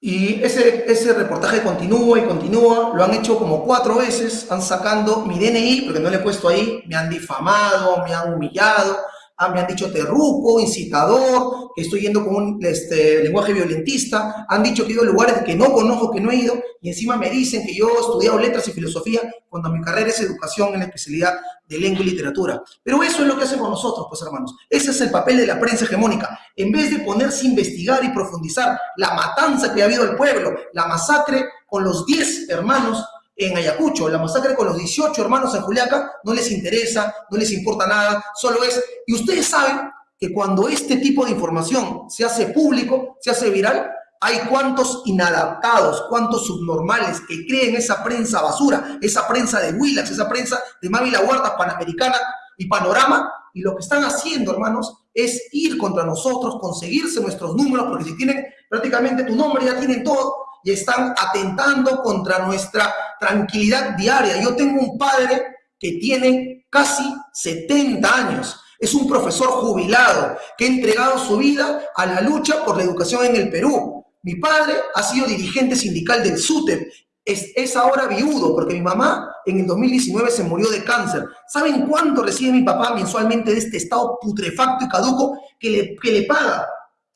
Y ese, ese reportaje continúa y continúa, lo han hecho como cuatro veces, han sacando mi DNI, porque no le he puesto ahí, me han difamado, me han humillado, ah, me han dicho terruco, incitador, que estoy yendo con un este, lenguaje violentista, han dicho que he ido a lugares que no conozco, que no he ido, y encima me dicen que yo he estudiado letras y filosofía, cuando mi carrera es educación en la especialidad de lengua y literatura. Pero eso es lo que hacemos nosotros, pues hermanos. Ese es el papel de la prensa hegemónica. En vez de ponerse a investigar y profundizar la matanza que ha habido al pueblo, la masacre con los 10 hermanos en Ayacucho, la masacre con los 18 hermanos en Juliaca, no les interesa, no les importa nada, solo es... Y ustedes saben que cuando este tipo de información se hace público, se hace viral, hay cuantos inadaptados, cuantos subnormales que creen esa prensa basura, esa prensa de Willax, esa prensa de Mami La Panamericana y Panorama, y lo que están haciendo, hermanos, es ir contra nosotros, conseguirse nuestros números, porque si tienen prácticamente tu nombre, ya tienen todo, y están atentando contra nuestra tranquilidad diaria. Yo tengo un padre que tiene casi 70 años, es un profesor jubilado que ha entregado su vida a la lucha por la educación en el Perú. Mi padre ha sido dirigente sindical del SUTEP. Es, es, ahora viudo porque mi mamá en el 2019 se murió de cáncer. ¿Saben cuánto recibe mi papá mensualmente de este estado putrefacto y caduco que le, que le paga?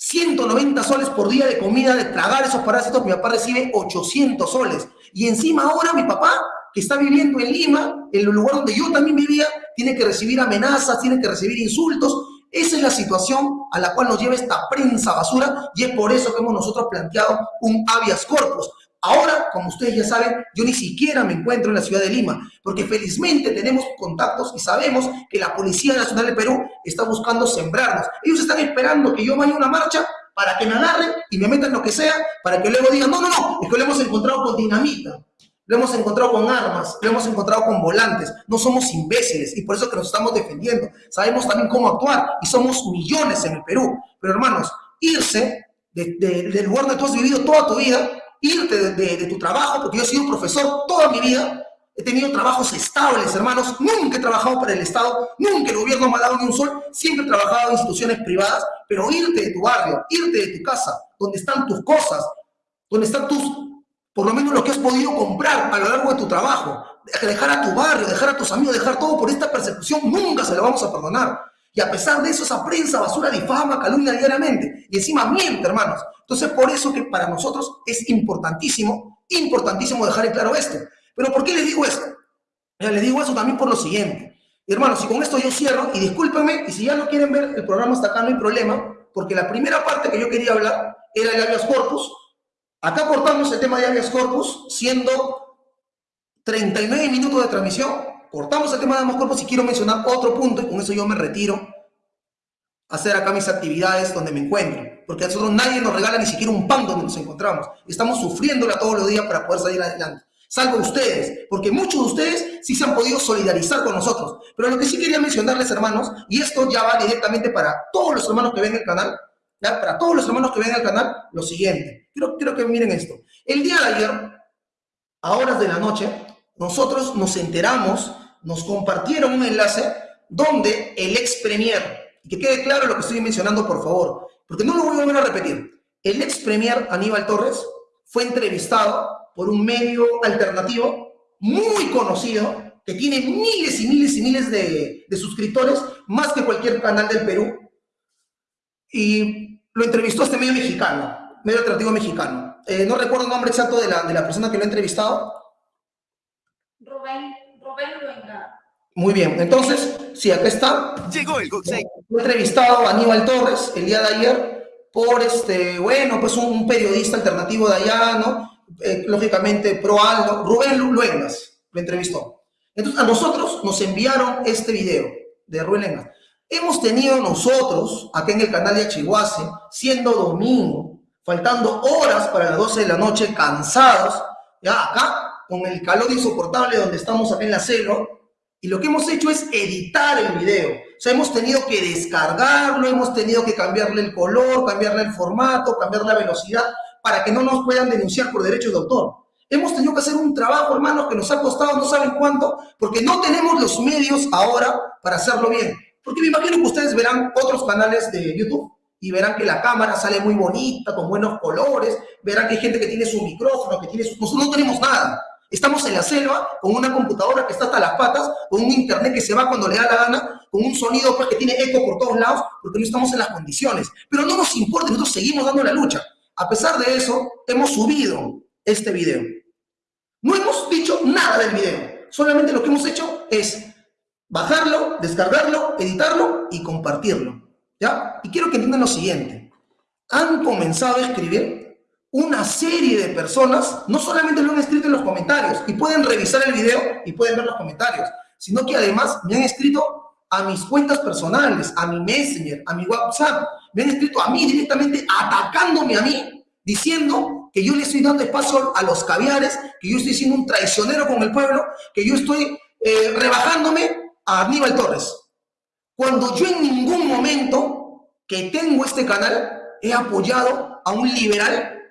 190 soles por día de comida, de tragar esos parásitos. Mi papá recibe 800 soles. Y encima ahora mi papá, que está viviendo en Lima, en el lugar donde yo también vivía, tiene que recibir amenazas, tiene que recibir insultos esa es la situación a la cual nos lleva esta prensa basura y es por eso que hemos nosotros planteado un habeas corpus. Ahora, como ustedes ya saben, yo ni siquiera me encuentro en la ciudad de Lima, porque felizmente tenemos contactos y sabemos que la Policía Nacional de Perú está buscando sembrarnos. Ellos están esperando que yo vaya a una marcha para que me agarren y me metan lo que sea, para que luego digan, no, no, no, es que lo hemos encontrado con dinamita lo hemos encontrado con armas, lo hemos encontrado con volantes. No somos imbéciles y por eso que nos estamos defendiendo. Sabemos también cómo actuar y somos millones en el Perú. Pero hermanos, irse del lugar donde tú has vivido toda tu vida, irte de, tu trabajo, porque yo he sido profesor toda mi vida, he tenido trabajos estables, hermanos, nunca he trabajado para el Estado, nunca el gobierno me ha dado ni un sol, siempre he trabajado en instituciones privadas, pero irte de tu barrio, irte de tu casa, donde están tus cosas, donde están tus por lo menos lo que has podido comprar a lo largo de tu trabajo, dejar a tu barrio, dejar a tus amigos, dejar todo por esta persecución, nunca se lo vamos a perdonar. Y a pesar de eso, esa prensa basura difama, calumnia diariamente. Y encima miente, hermanos. Entonces, por eso que para nosotros es importantísimo, importantísimo dejar en claro esto. Pero ¿por qué les digo esto? Le digo eso también por lo siguiente. Hermanos, y con esto yo cierro, y discúlpenme, y si ya no quieren ver el programa hasta acá, no hay problema, porque la primera parte que yo quería hablar era el habeas corpus. Acá cortamos el tema de habeas corpus, siendo 39 minutos de transmisión. Cortamos el tema de habeas corpus y quiero mencionar otro punto, y con eso yo me retiro a hacer acá mis actividades donde me encuentro. Porque a nosotros nadie nos regala ni siquiera un pan donde nos encontramos. Estamos sufriéndola todos los días para poder salir adelante salvo ustedes, porque muchos de ustedes sí se han podido solidarizar con nosotros. Pero lo que sí quería mencionarles, hermanos, y esto ya va directamente para todos los hermanos que ven el canal, ¿ya? para todos los hermanos que ven el canal, lo siguiente. Quiero, quiero que miren esto. El día de ayer, a horas de la noche, nosotros nos enteramos, nos compartieron un enlace donde el ex premier, y que quede claro lo que estoy mencionando, por favor, porque no lo voy a volver a repetir, el ex premier Aníbal Torres fue entrevistado por un medio alternativo muy conocido, que tiene miles y miles y miles de, suscriptores, más que cualquier canal del Perú. Y lo entrevistó este medio mexicano, medio alternativo mexicano. Eh, no recuerdo el nombre exacto de la, de la persona que lo ha entrevistado. Rubén, Rubén Luenga. Muy bien, entonces, sí, acá está. Llegó el Fue entrevistado a Aníbal Torres el día de ayer por este, bueno, pues un periodista alternativo de allá, ¿no? Eh, lógicamente pro Aldo, Rubén Luengas lo entrevistó. Entonces a nosotros nos enviaron este video de Rubén Luengas. Hemos tenido nosotros, acá en el canal de Achihuase, siendo domingo, faltando horas para las 12 de la noche, cansados, ya acá, con el calor insoportable donde estamos acá en la celo, y lo que hemos hecho es editar el video. O sea, hemos tenido que descargarlo, hemos tenido que cambiarle el color, cambiarle el formato, cambiar la velocidad, para que no nos puedan denunciar por derechos de autor. Hemos tenido que hacer un trabajo, hermanos, que nos ha costado no saben cuánto, porque no tenemos los medios ahora para hacerlo bien. Porque me imagino que ustedes verán otros canales de YouTube y verán que la cámara sale muy bonita, con buenos colores, verán que hay gente que tiene su micrófono, que tiene su... Nosotros no tenemos nada. Estamos en la selva con una computadora que está hasta las patas, con un internet que se va cuando le da la gana, con un sonido pues, que tiene eco por todos lados, porque no estamos en las condiciones. Pero no nos importa, nosotros seguimos dando la lucha. A pesar de eso, hemos subido este video. No hemos dicho nada del video. Solamente lo que hemos hecho es bajarlo, descargarlo, editarlo y compartirlo. ¿Ya? Y quiero que entiendan lo siguiente. Han comenzado a escribir una serie de personas, no solamente lo han escrito en los comentarios, y pueden revisar el video y pueden ver los comentarios, sino que además me han escrito a mis cuentas personales, a mi Messenger, a mi WhatsApp. Me han escrito a mí directamente atacándome a mí, diciendo que yo le estoy dando espacio a los caviares, que yo estoy siendo un traicionero con el pueblo, que yo estoy eh, rebajándome a Aníbal Torres. Cuando yo en ningún momento que tengo este canal he apoyado a un liberal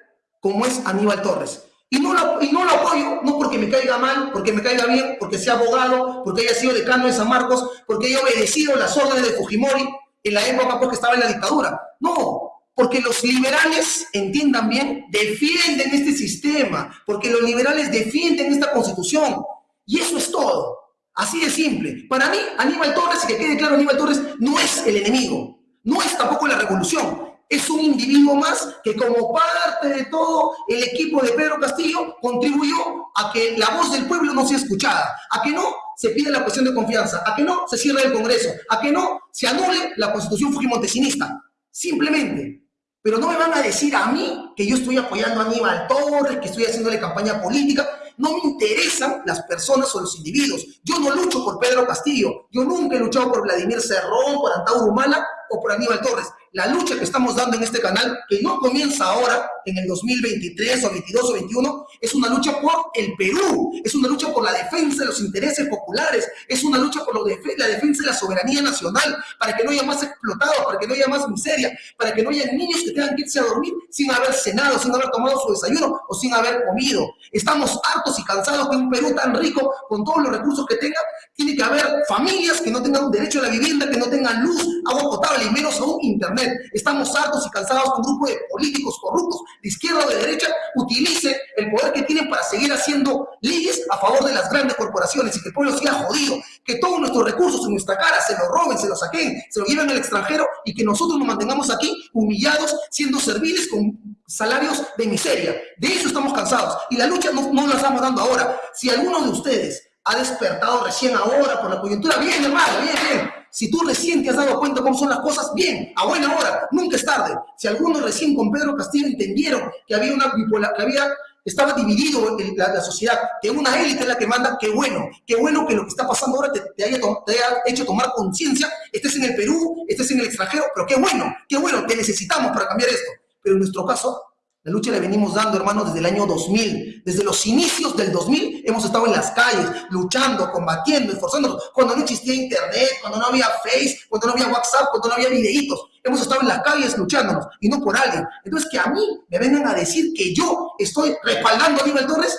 como es Aníbal Torres. Y no, lo, y no lo apoyo, no porque me caiga mal, porque me caiga bien, porque sea abogado, porque haya sido decano de San Marcos, porque haya obedecido las órdenes de Fujimori en la época porque estaba en la dictadura. No, porque los liberales, entiendan bien, defienden este sistema, porque los liberales defienden esta constitución. Y eso es todo. Así de simple. Para mí, Aníbal Torres, y que quede claro, Aníbal Torres no es el enemigo, no es tampoco la revolución es un individuo más que como parte de todo el equipo de Pedro Castillo contribuyó a que la voz del pueblo no sea escuchada, a que no se pida la cuestión de confianza, a que no se cierre el Congreso, a que no se anule la constitución fujimontesinista. Simplemente. Pero no me van a decir a mí que yo estoy apoyando a Aníbal Torres, que estoy haciéndole campaña política. No me interesan las personas o los individuos. Yo no lucho por Pedro Castillo. Yo nunca he luchado por Vladimir Cerrón, por Antauro Humala o por Aníbal Torres la lucha que estamos dando en este canal, que no comienza ahora, en el 2023 o 22 o 21, es una lucha por el Perú, es una lucha por la defensa de los intereses populares, es una lucha por la defensa de la soberanía nacional, para que no haya más explotados, para que no haya más miseria, para que no haya niños que tengan que irse a dormir sin haber cenado, sin haber tomado su desayuno o sin haber comido. Estamos hartos y cansados de un Perú tan rico, con todos los recursos que tenga, tiene que haber familias que no tengan derecho a la vivienda, que no tengan luz, agua potable y menos aún internet Estamos hartos y cansados que un grupo de políticos corruptos, de izquierda o de derecha, utilice el poder que tienen para seguir haciendo leyes a favor de las grandes corporaciones y que el pueblo siga jodido, que todos nuestros recursos en nuestra cara se los roben, se los saquen, se los lleven al extranjero y que nosotros nos mantengamos aquí humillados, siendo serviles con salarios de miseria. De eso estamos cansados y la lucha no, no la estamos dando ahora. Si alguno de ustedes ha despertado recién ahora por la coyuntura. Bien, hermano, bien, bien. Si tú recién te has dado cuenta cómo son las cosas, bien, a buena hora, nunca es tarde. Si algunos recién con Pedro Castillo entendieron que había una bipolar, que había, estaba dividido la, sociedad, que una élite es la que manda, qué bueno, qué bueno que lo que está pasando ahora te, te, haya, te haya, hecho tomar conciencia, estés en el Perú, estés en el extranjero, pero qué bueno, qué bueno, te necesitamos para cambiar esto. Pero en nuestro caso, la lucha la venimos dando, hermanos, desde el año 2000. Desde los inicios del 2000 hemos estado en las calles, luchando, combatiendo, esforzándonos. Cuando no existía internet, cuando no había Face, cuando no había WhatsApp, cuando no había videitos. Hemos estado en las calles luchándonos y no por alguien. Entonces, que a mí me vengan a decir que yo estoy respaldando a Aníbal Torres,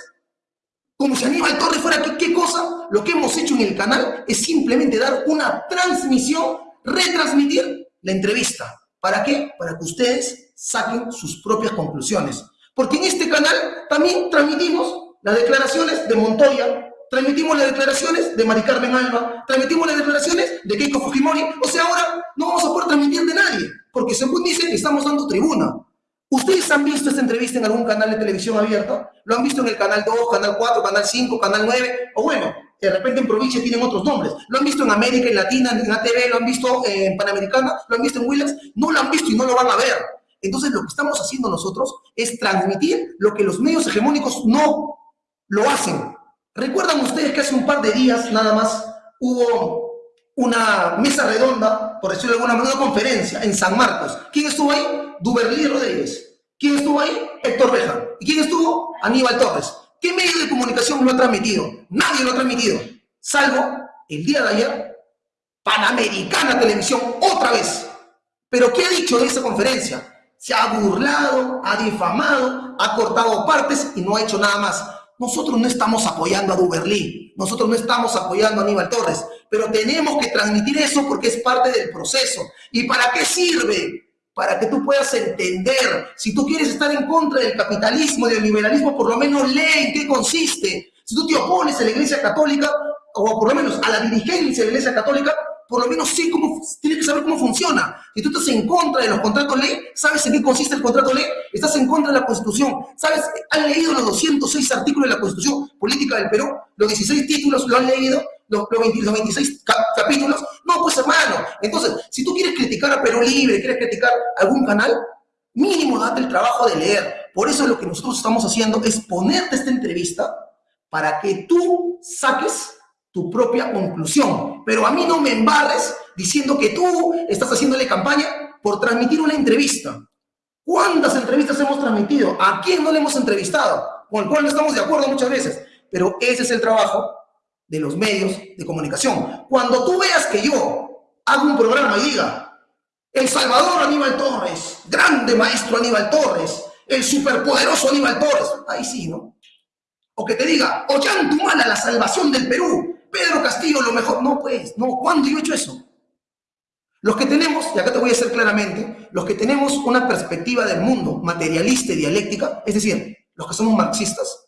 como si Aníbal Torres fuera ¿qué, qué cosa. Lo que hemos hecho en el canal es simplemente dar una transmisión, retransmitir la entrevista. ¿Para qué? Para que ustedes saquen sus propias conclusiones. Porque en este canal también transmitimos las declaraciones de Montoya, transmitimos las declaraciones de Mari Carmen Alba, transmitimos las declaraciones de Keiko Fujimori. O sea, ahora no vamos a poder transmitir de nadie, porque según dicen estamos dando tribuna. ¿Ustedes han visto esta entrevista en algún canal de televisión abierta? ¿Lo han visto en el canal 2, canal 4, canal 5, canal 9? O bueno, de repente en provincia tienen otros nombres. ¿Lo han visto en América, en Latina, en ATV? ¿Lo han visto en Panamericana? ¿Lo han visto en Willax? No lo han visto y no lo van a ver. Entonces lo que estamos haciendo nosotros es transmitir lo que los medios hegemónicos no lo hacen. ¿Recuerdan ustedes que hace un par de días nada más hubo una mesa redonda, por decirlo de alguna manera, una conferencia en San Marcos? ¿Quién estuvo ahí? Duberlí Rodríguez. ¿Quién estuvo ahí? Héctor Beja. ¿Y quién estuvo? Aníbal Torres. ¿Qué medio de comunicación lo ha transmitido? Nadie lo ha transmitido, salvo el día de ayer, Panamericana Televisión, otra vez. ¿Pero qué ha dicho en esa conferencia? Se ha burlado, ha difamado, ha cortado partes y no ha hecho nada más. Nosotros no estamos apoyando a Duberlí, nosotros no estamos apoyando a Aníbal Torres, pero tenemos que transmitir eso porque es parte del proceso. ¿Y para qué sirve? Para que tú puedas entender. Si tú quieres estar en contra del capitalismo, del liberalismo, por lo menos lee en qué consiste. Si tú te opones a la Iglesia Católica, o por lo menos a la dirigencia de la Iglesia Católica, por lo menos sí cómo, tienes que saber cómo funciona. Si tú estás en contra de los contratos ley, ¿sabes en qué consiste el contrato ley? Estás en contra de la Constitución. ¿Sabes? ¿Han leído los 206 artículos de la Constitución Política del Perú? ¿Los 16 títulos lo han leído? ¿Los, los, 20, los 26 capítulos? No, pues hermano. Entonces, si tú quieres criticar a Perú Libre, quieres criticar algún canal, mínimo date el trabajo de leer. Por eso lo que nosotros estamos haciendo es ponerte esta entrevista para que tú saques tu propia conclusión. Pero a mí no me embarres diciendo que tú estás haciéndole campaña por transmitir una entrevista. ¿Cuántas entrevistas hemos transmitido? ¿A quién no le hemos entrevistado? Con el cual no estamos de acuerdo muchas veces. Pero ese es el trabajo de los medios de comunicación. Cuando tú veas que yo hago un programa y diga, El Salvador Aníbal Torres, grande maestro Aníbal Torres, el superpoderoso Aníbal Torres, ahí sí, ¿no? O que te diga, Ollantumala, la salvación del Perú, Pedro Castillo lo mejor. No, pues, no. ¿Cuándo yo he hecho eso? Los que tenemos, y acá te voy a decir claramente, los que tenemos una perspectiva del mundo materialista y dialéctica, es decir, los que somos marxistas,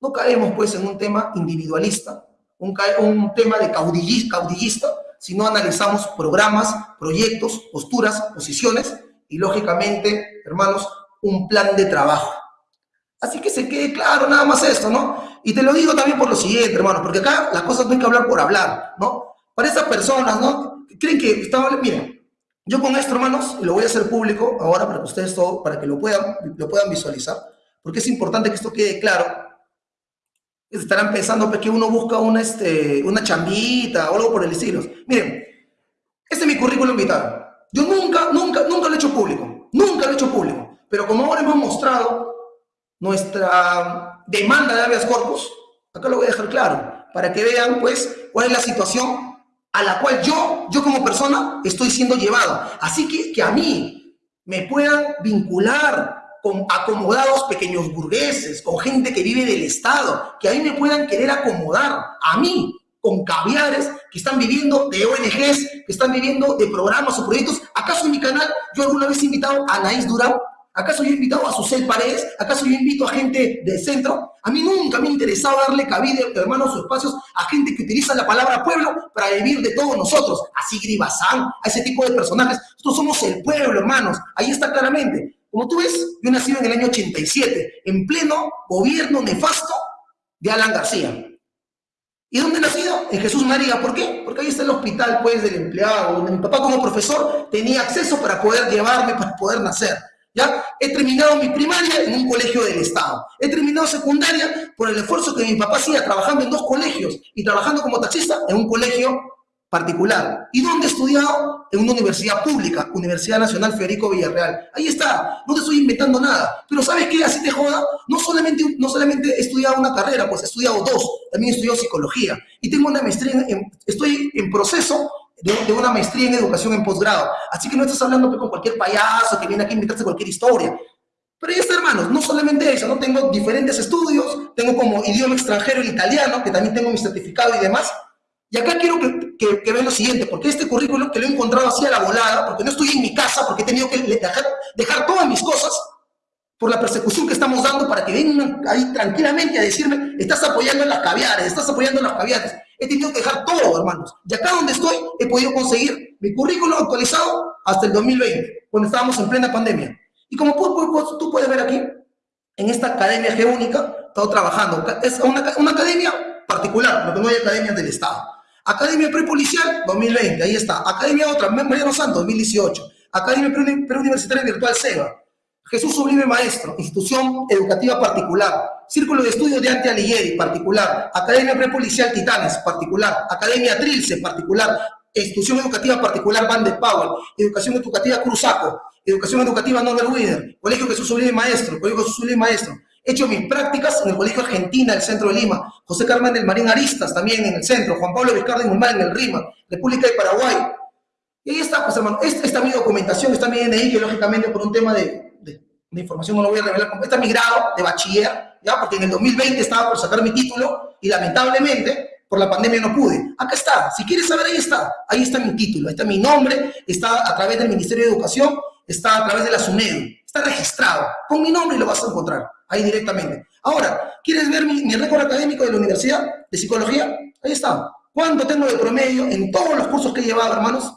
no caemos pues en un tema individualista, un, un tema de caudillista, caudillista, sino analizamos programas, proyectos, posturas, posiciones y lógicamente, hermanos, un plan de trabajo. Así que se quede claro nada más esto, ¿no? Y te lo digo también por lo siguiente, hermano, porque acá las cosas no hay que hablar por hablar, ¿no? Para esas personas, ¿no? Creen que estaba, miren, yo con esto, hermanos, lo voy a hacer público ahora para que ustedes todo, para que lo puedan, lo puedan visualizar, porque es importante que esto quede claro. Estarán pensando pues, que uno busca una, este, una chambita o algo por el estilo. Miren, este es mi currículum vital. Yo nunca, nunca, nunca lo he hecho público. Nunca lo he hecho público. Pero como ahora hemos mostrado nuestra demanda de habeas corpus, acá lo voy a dejar claro, para que vean, pues, cuál es la situación a la cual yo, yo como persona, estoy siendo llevado. Así que que a mí me puedan vincular con acomodados pequeños burgueses, con gente que vive del Estado, que a mí me puedan querer acomodar, a mí, con caviares que están viviendo de ONGs, que están viviendo de programas o proyectos. ¿Acaso en mi canal yo alguna vez he invitado a Anaís Durán ¿Acaso yo he invitado a Susel Paredes? ¿Acaso yo invito a gente del centro? A mí nunca me ha interesado darle cabida, hermanos, sus espacios a gente que utiliza la palabra pueblo para vivir de todos nosotros. Así Gribazán, a ese tipo de personajes. Nosotros somos el pueblo, hermanos. Ahí está claramente. Como tú ves, yo nací en el año 87, en pleno gobierno nefasto de Alan García. ¿Y dónde he nacido? En Jesús María. ¿Por qué? Porque ahí está el hospital, pues, del empleado, donde mi papá como profesor tenía acceso para poder llevarme, para poder nacer. ¿Ya? He terminado mi primaria en un colegio del Estado. He terminado secundaria por el esfuerzo que mi papá hacía trabajando en dos colegios y trabajando como taxista en un colegio particular. ¿Y dónde he estudiado? En una universidad pública, Universidad Nacional Federico Villarreal. Ahí está, no te estoy inventando nada. Pero ¿sabes qué? Así te joda. No solamente, no solamente he estudiado una carrera, pues he estudiado dos. También he estudiado psicología. Y tengo una maestría, en, estoy en proceso de, una maestría en educación en posgrado. Así que no estás hablando con cualquier payaso que viene aquí a inventarse cualquier historia. Pero ahí está, hermanos, no solamente eso, ¿no? Tengo diferentes estudios, tengo como idioma extranjero el italiano, que también tengo mi certificado y demás. Y acá quiero que, que, vean lo siguiente, porque este currículum que lo he encontrado así a la volada, porque no estoy en mi casa, porque he tenido que dejar, dejar todas mis cosas por la persecución que estamos dando para que vengan ahí tranquilamente a decirme, estás apoyando en las caviares, estás apoyando en las caviares. He tenido que dejar todo, hermanos. Y acá donde estoy, he podido conseguir mi currículum actualizado hasta el 2020, cuando estábamos en plena pandemia. Y como tú puedes ver aquí, en esta academia geónica, he estado trabajando. Es una academia particular, porque no hay academias del Estado. Academia Prepolicial, 2020, ahí está. Academia otra, Mariano Santos, 2018. Academia Preuniversitaria Virtual SEBA. Jesús Sublime Maestro, institución educativa particular. Círculo de Estudios de Ante Alighieri, particular. Academia Prepolicial Titanes, particular. Academia Trilce, particular. Institución educativa particular Van de Powell. Educación educativa Cruzaco. Educación educativa Norbert Wiener. Colegio Jesús Sublime Maestro. Colegio Jesús Sublime Maestro. He hecho mis prácticas en el Colegio Argentina, el centro de Lima. José Carmen del Marín Aristas, también en el centro. Juan Pablo Vizcarra y en el RIMA. República de Paraguay. Y ahí está, pues hermano. Esta, está mi documentación, está mi DNI, que lógicamente por un tema de de información no lo voy a revelar, este es mi grado de bachiller, ¿ya? porque en el 2020 estaba por sacar mi título y lamentablemente por la pandemia no pude. Acá está, si quieres saber, ahí está, ahí está mi título, ahí está mi nombre, está a través del Ministerio de Educación, está a través de la SUNEDU, está registrado, con mi nombre lo vas a encontrar, ahí directamente. Ahora, ¿quieres ver mi, mi récord académico de la Universidad de Psicología? Ahí está. ¿Cuánto tengo de promedio en todos los cursos que he llevado, hermanos?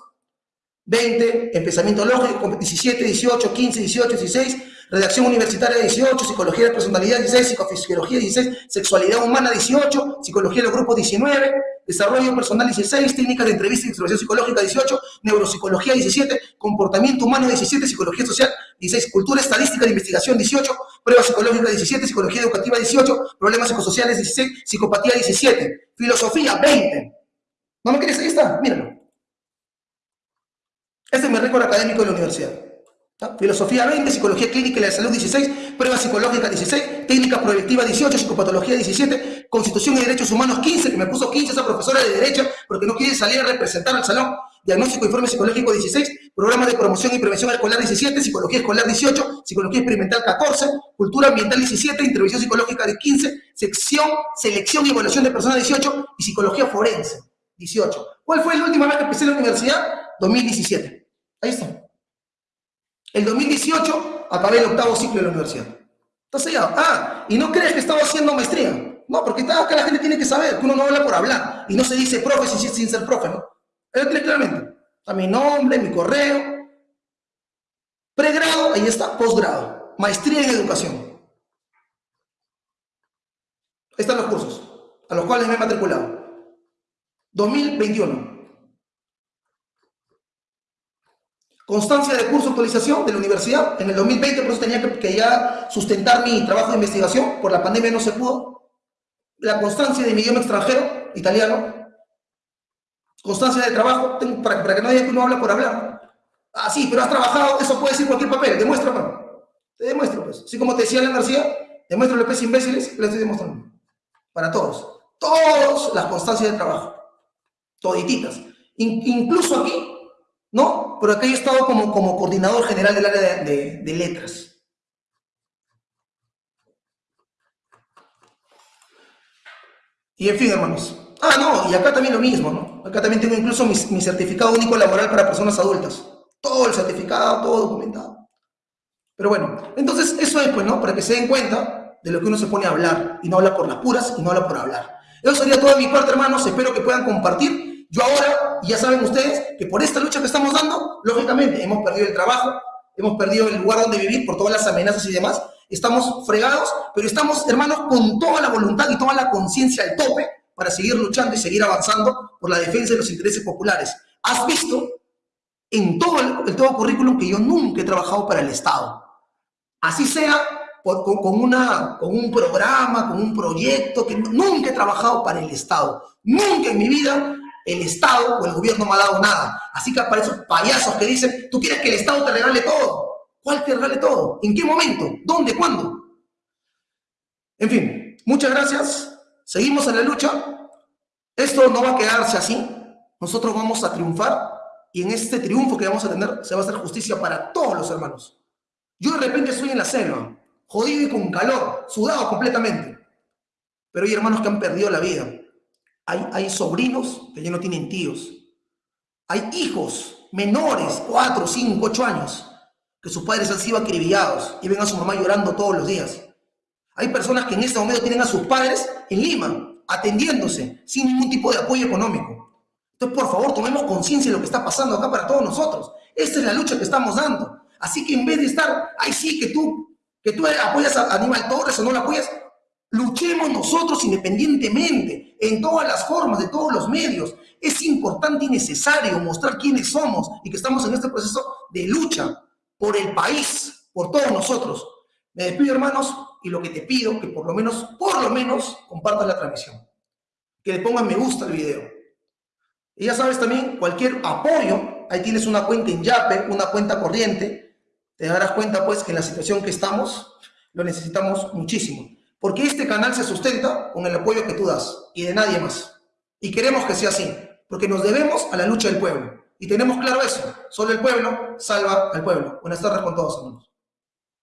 20, en pensamiento lógico, 17, 18, 15, 18, 16, redacción universitaria 18, psicología de personalidad 16, psicofisiología 16, sexualidad humana 18, psicología de los grupos 19, desarrollo personal 16, técnicas de entrevista y exploración psicológica 18, neuropsicología 17, comportamiento humano 17, psicología social 16, cultura estadística de investigación 18, prueba psicológica 17, psicología educativa 18, problemas psicosociales 16, psicopatía 17, filosofía 20. ¿No me quieres? Ahí está, míralo. Este es mi récord académico de la universidad. Filosofía 20, Psicología Clínica y la Salud 16, Prueba Psicológica 16, Técnica Proyectiva 18, Psicopatología 17, Constitución y Derechos Humanos 15, que me puso 15 esa profesora de Derecho porque no quiere salir a representar al salón, Diagnóstico e Informe Psicológico 16, Programa de Promoción y Prevención Escolar 17, Psicología Escolar 18, Psicología Experimental 14, Cultura Ambiental 17, Intervención Psicológica de 15, Sección, Selección y Evaluación de Personas 18 y Psicología Forense 18. ¿Cuál fue la última vez que empecé en la universidad? 2017. Ahí está. El 2018 acabé el octavo ciclo de la universidad. Entonces ya, ah, ¿y no crees que estaba haciendo maestría? No, porque acá la gente tiene que saber que uno no habla por hablar y no se dice profe sin, sin ser profe, ¿no? Tiene claramente. Está mi nombre, mi correo. Pregrado, ahí está, posgrado. Maestría en educación. Están los cursos a los cuales me he matriculado. 2021. Constancia de curso actualización de la universidad. En el 2020 por eso tenía que, ya sustentar mi trabajo de investigación. Por la pandemia no se pudo. La constancia de mi idioma extranjero, italiano. Constancia de trabajo, para, para, que no diga que uno habla por hablar. Ah, sí, pero has trabajado, eso puede decir cualquier papel. Demuestra, mano. Te demuestro, pues. Así como te decía Alan García, demuestro los pues imbéciles, le estoy demostrando. Para todos. Todos las constancias de trabajo. Todititas. incluso aquí, ¿no? Pero acá he estado como, como coordinador general del área de, letras. Y en fin, hermanos. Ah, no, y acá también lo mismo, ¿no? Acá también tengo incluso mi, mi, certificado único laboral para personas adultas. Todo el certificado, todo documentado. Pero bueno, entonces eso es, pues, ¿no? Para que se den cuenta de lo que uno se pone a hablar y no habla por las puras y no habla por hablar. Eso sería toda mi parte, hermanos. Espero que puedan compartir yo ahora, ya saben ustedes, que por esta lucha que estamos dando, lógicamente hemos perdido el trabajo, hemos perdido el lugar donde vivir por todas las amenazas y demás, estamos fregados, pero estamos, hermanos, con toda la voluntad y toda la conciencia al tope para seguir luchando y seguir avanzando por la defensa de los intereses populares. Has visto en todo el, todo currículum que yo nunca he trabajado para el Estado. Así sea con, una, con un programa, con un proyecto, que nunca he trabajado para el Estado. Nunca en mi vida el Estado o el gobierno me ha dado nada. Así que para esos payasos que dicen, tú quieres que el Estado te regale todo. ¿Cuál te regale todo? ¿En qué momento? ¿Dónde? ¿Cuándo? En fin, muchas gracias. Seguimos en la lucha. Esto no va a quedarse así. Nosotros vamos a triunfar y en este triunfo que vamos a tener se va a hacer justicia para todos los hermanos. Yo de repente estoy en la selva, jodido y con calor, sudado completamente. Pero hay hermanos que han perdido la vida. Hay, hay sobrinos que ya no tienen tíos. Hay hijos menores, 4, 5, 8 años, que sus padres han sido acribillados y ven a su mamá llorando todos los días. Hay personas que en este momento tienen a sus padres en Lima, atendiéndose, sin ningún tipo de apoyo económico. Entonces, por favor, tomemos conciencia de lo que está pasando acá para todos nosotros. Esta es la lucha que estamos dando. Así que en vez de estar, ahí sí, que tú, que tú apoyas a Aníbal Torres o no lo apoyas, luchemos nosotros independientemente, en todas las formas, de todos los medios. Es importante y necesario mostrar quiénes somos y que estamos en este proceso de lucha por el país, por todos nosotros. Me despido, hermanos, y lo que te pido, que por lo menos, por lo menos, compartas la transmisión. Que le pongas me gusta al video. Y ya sabes también, cualquier apoyo, ahí tienes una cuenta en Yape, una cuenta corriente, te darás cuenta pues que en la situación que estamos, lo necesitamos muchísimo. Porque este canal se sustenta con el apoyo que tú das y de nadie más. Y queremos que sea así, porque nos debemos a la lucha del pueblo. Y tenemos claro eso, solo el pueblo salva al pueblo. Buenas tardes con todos, hermanos.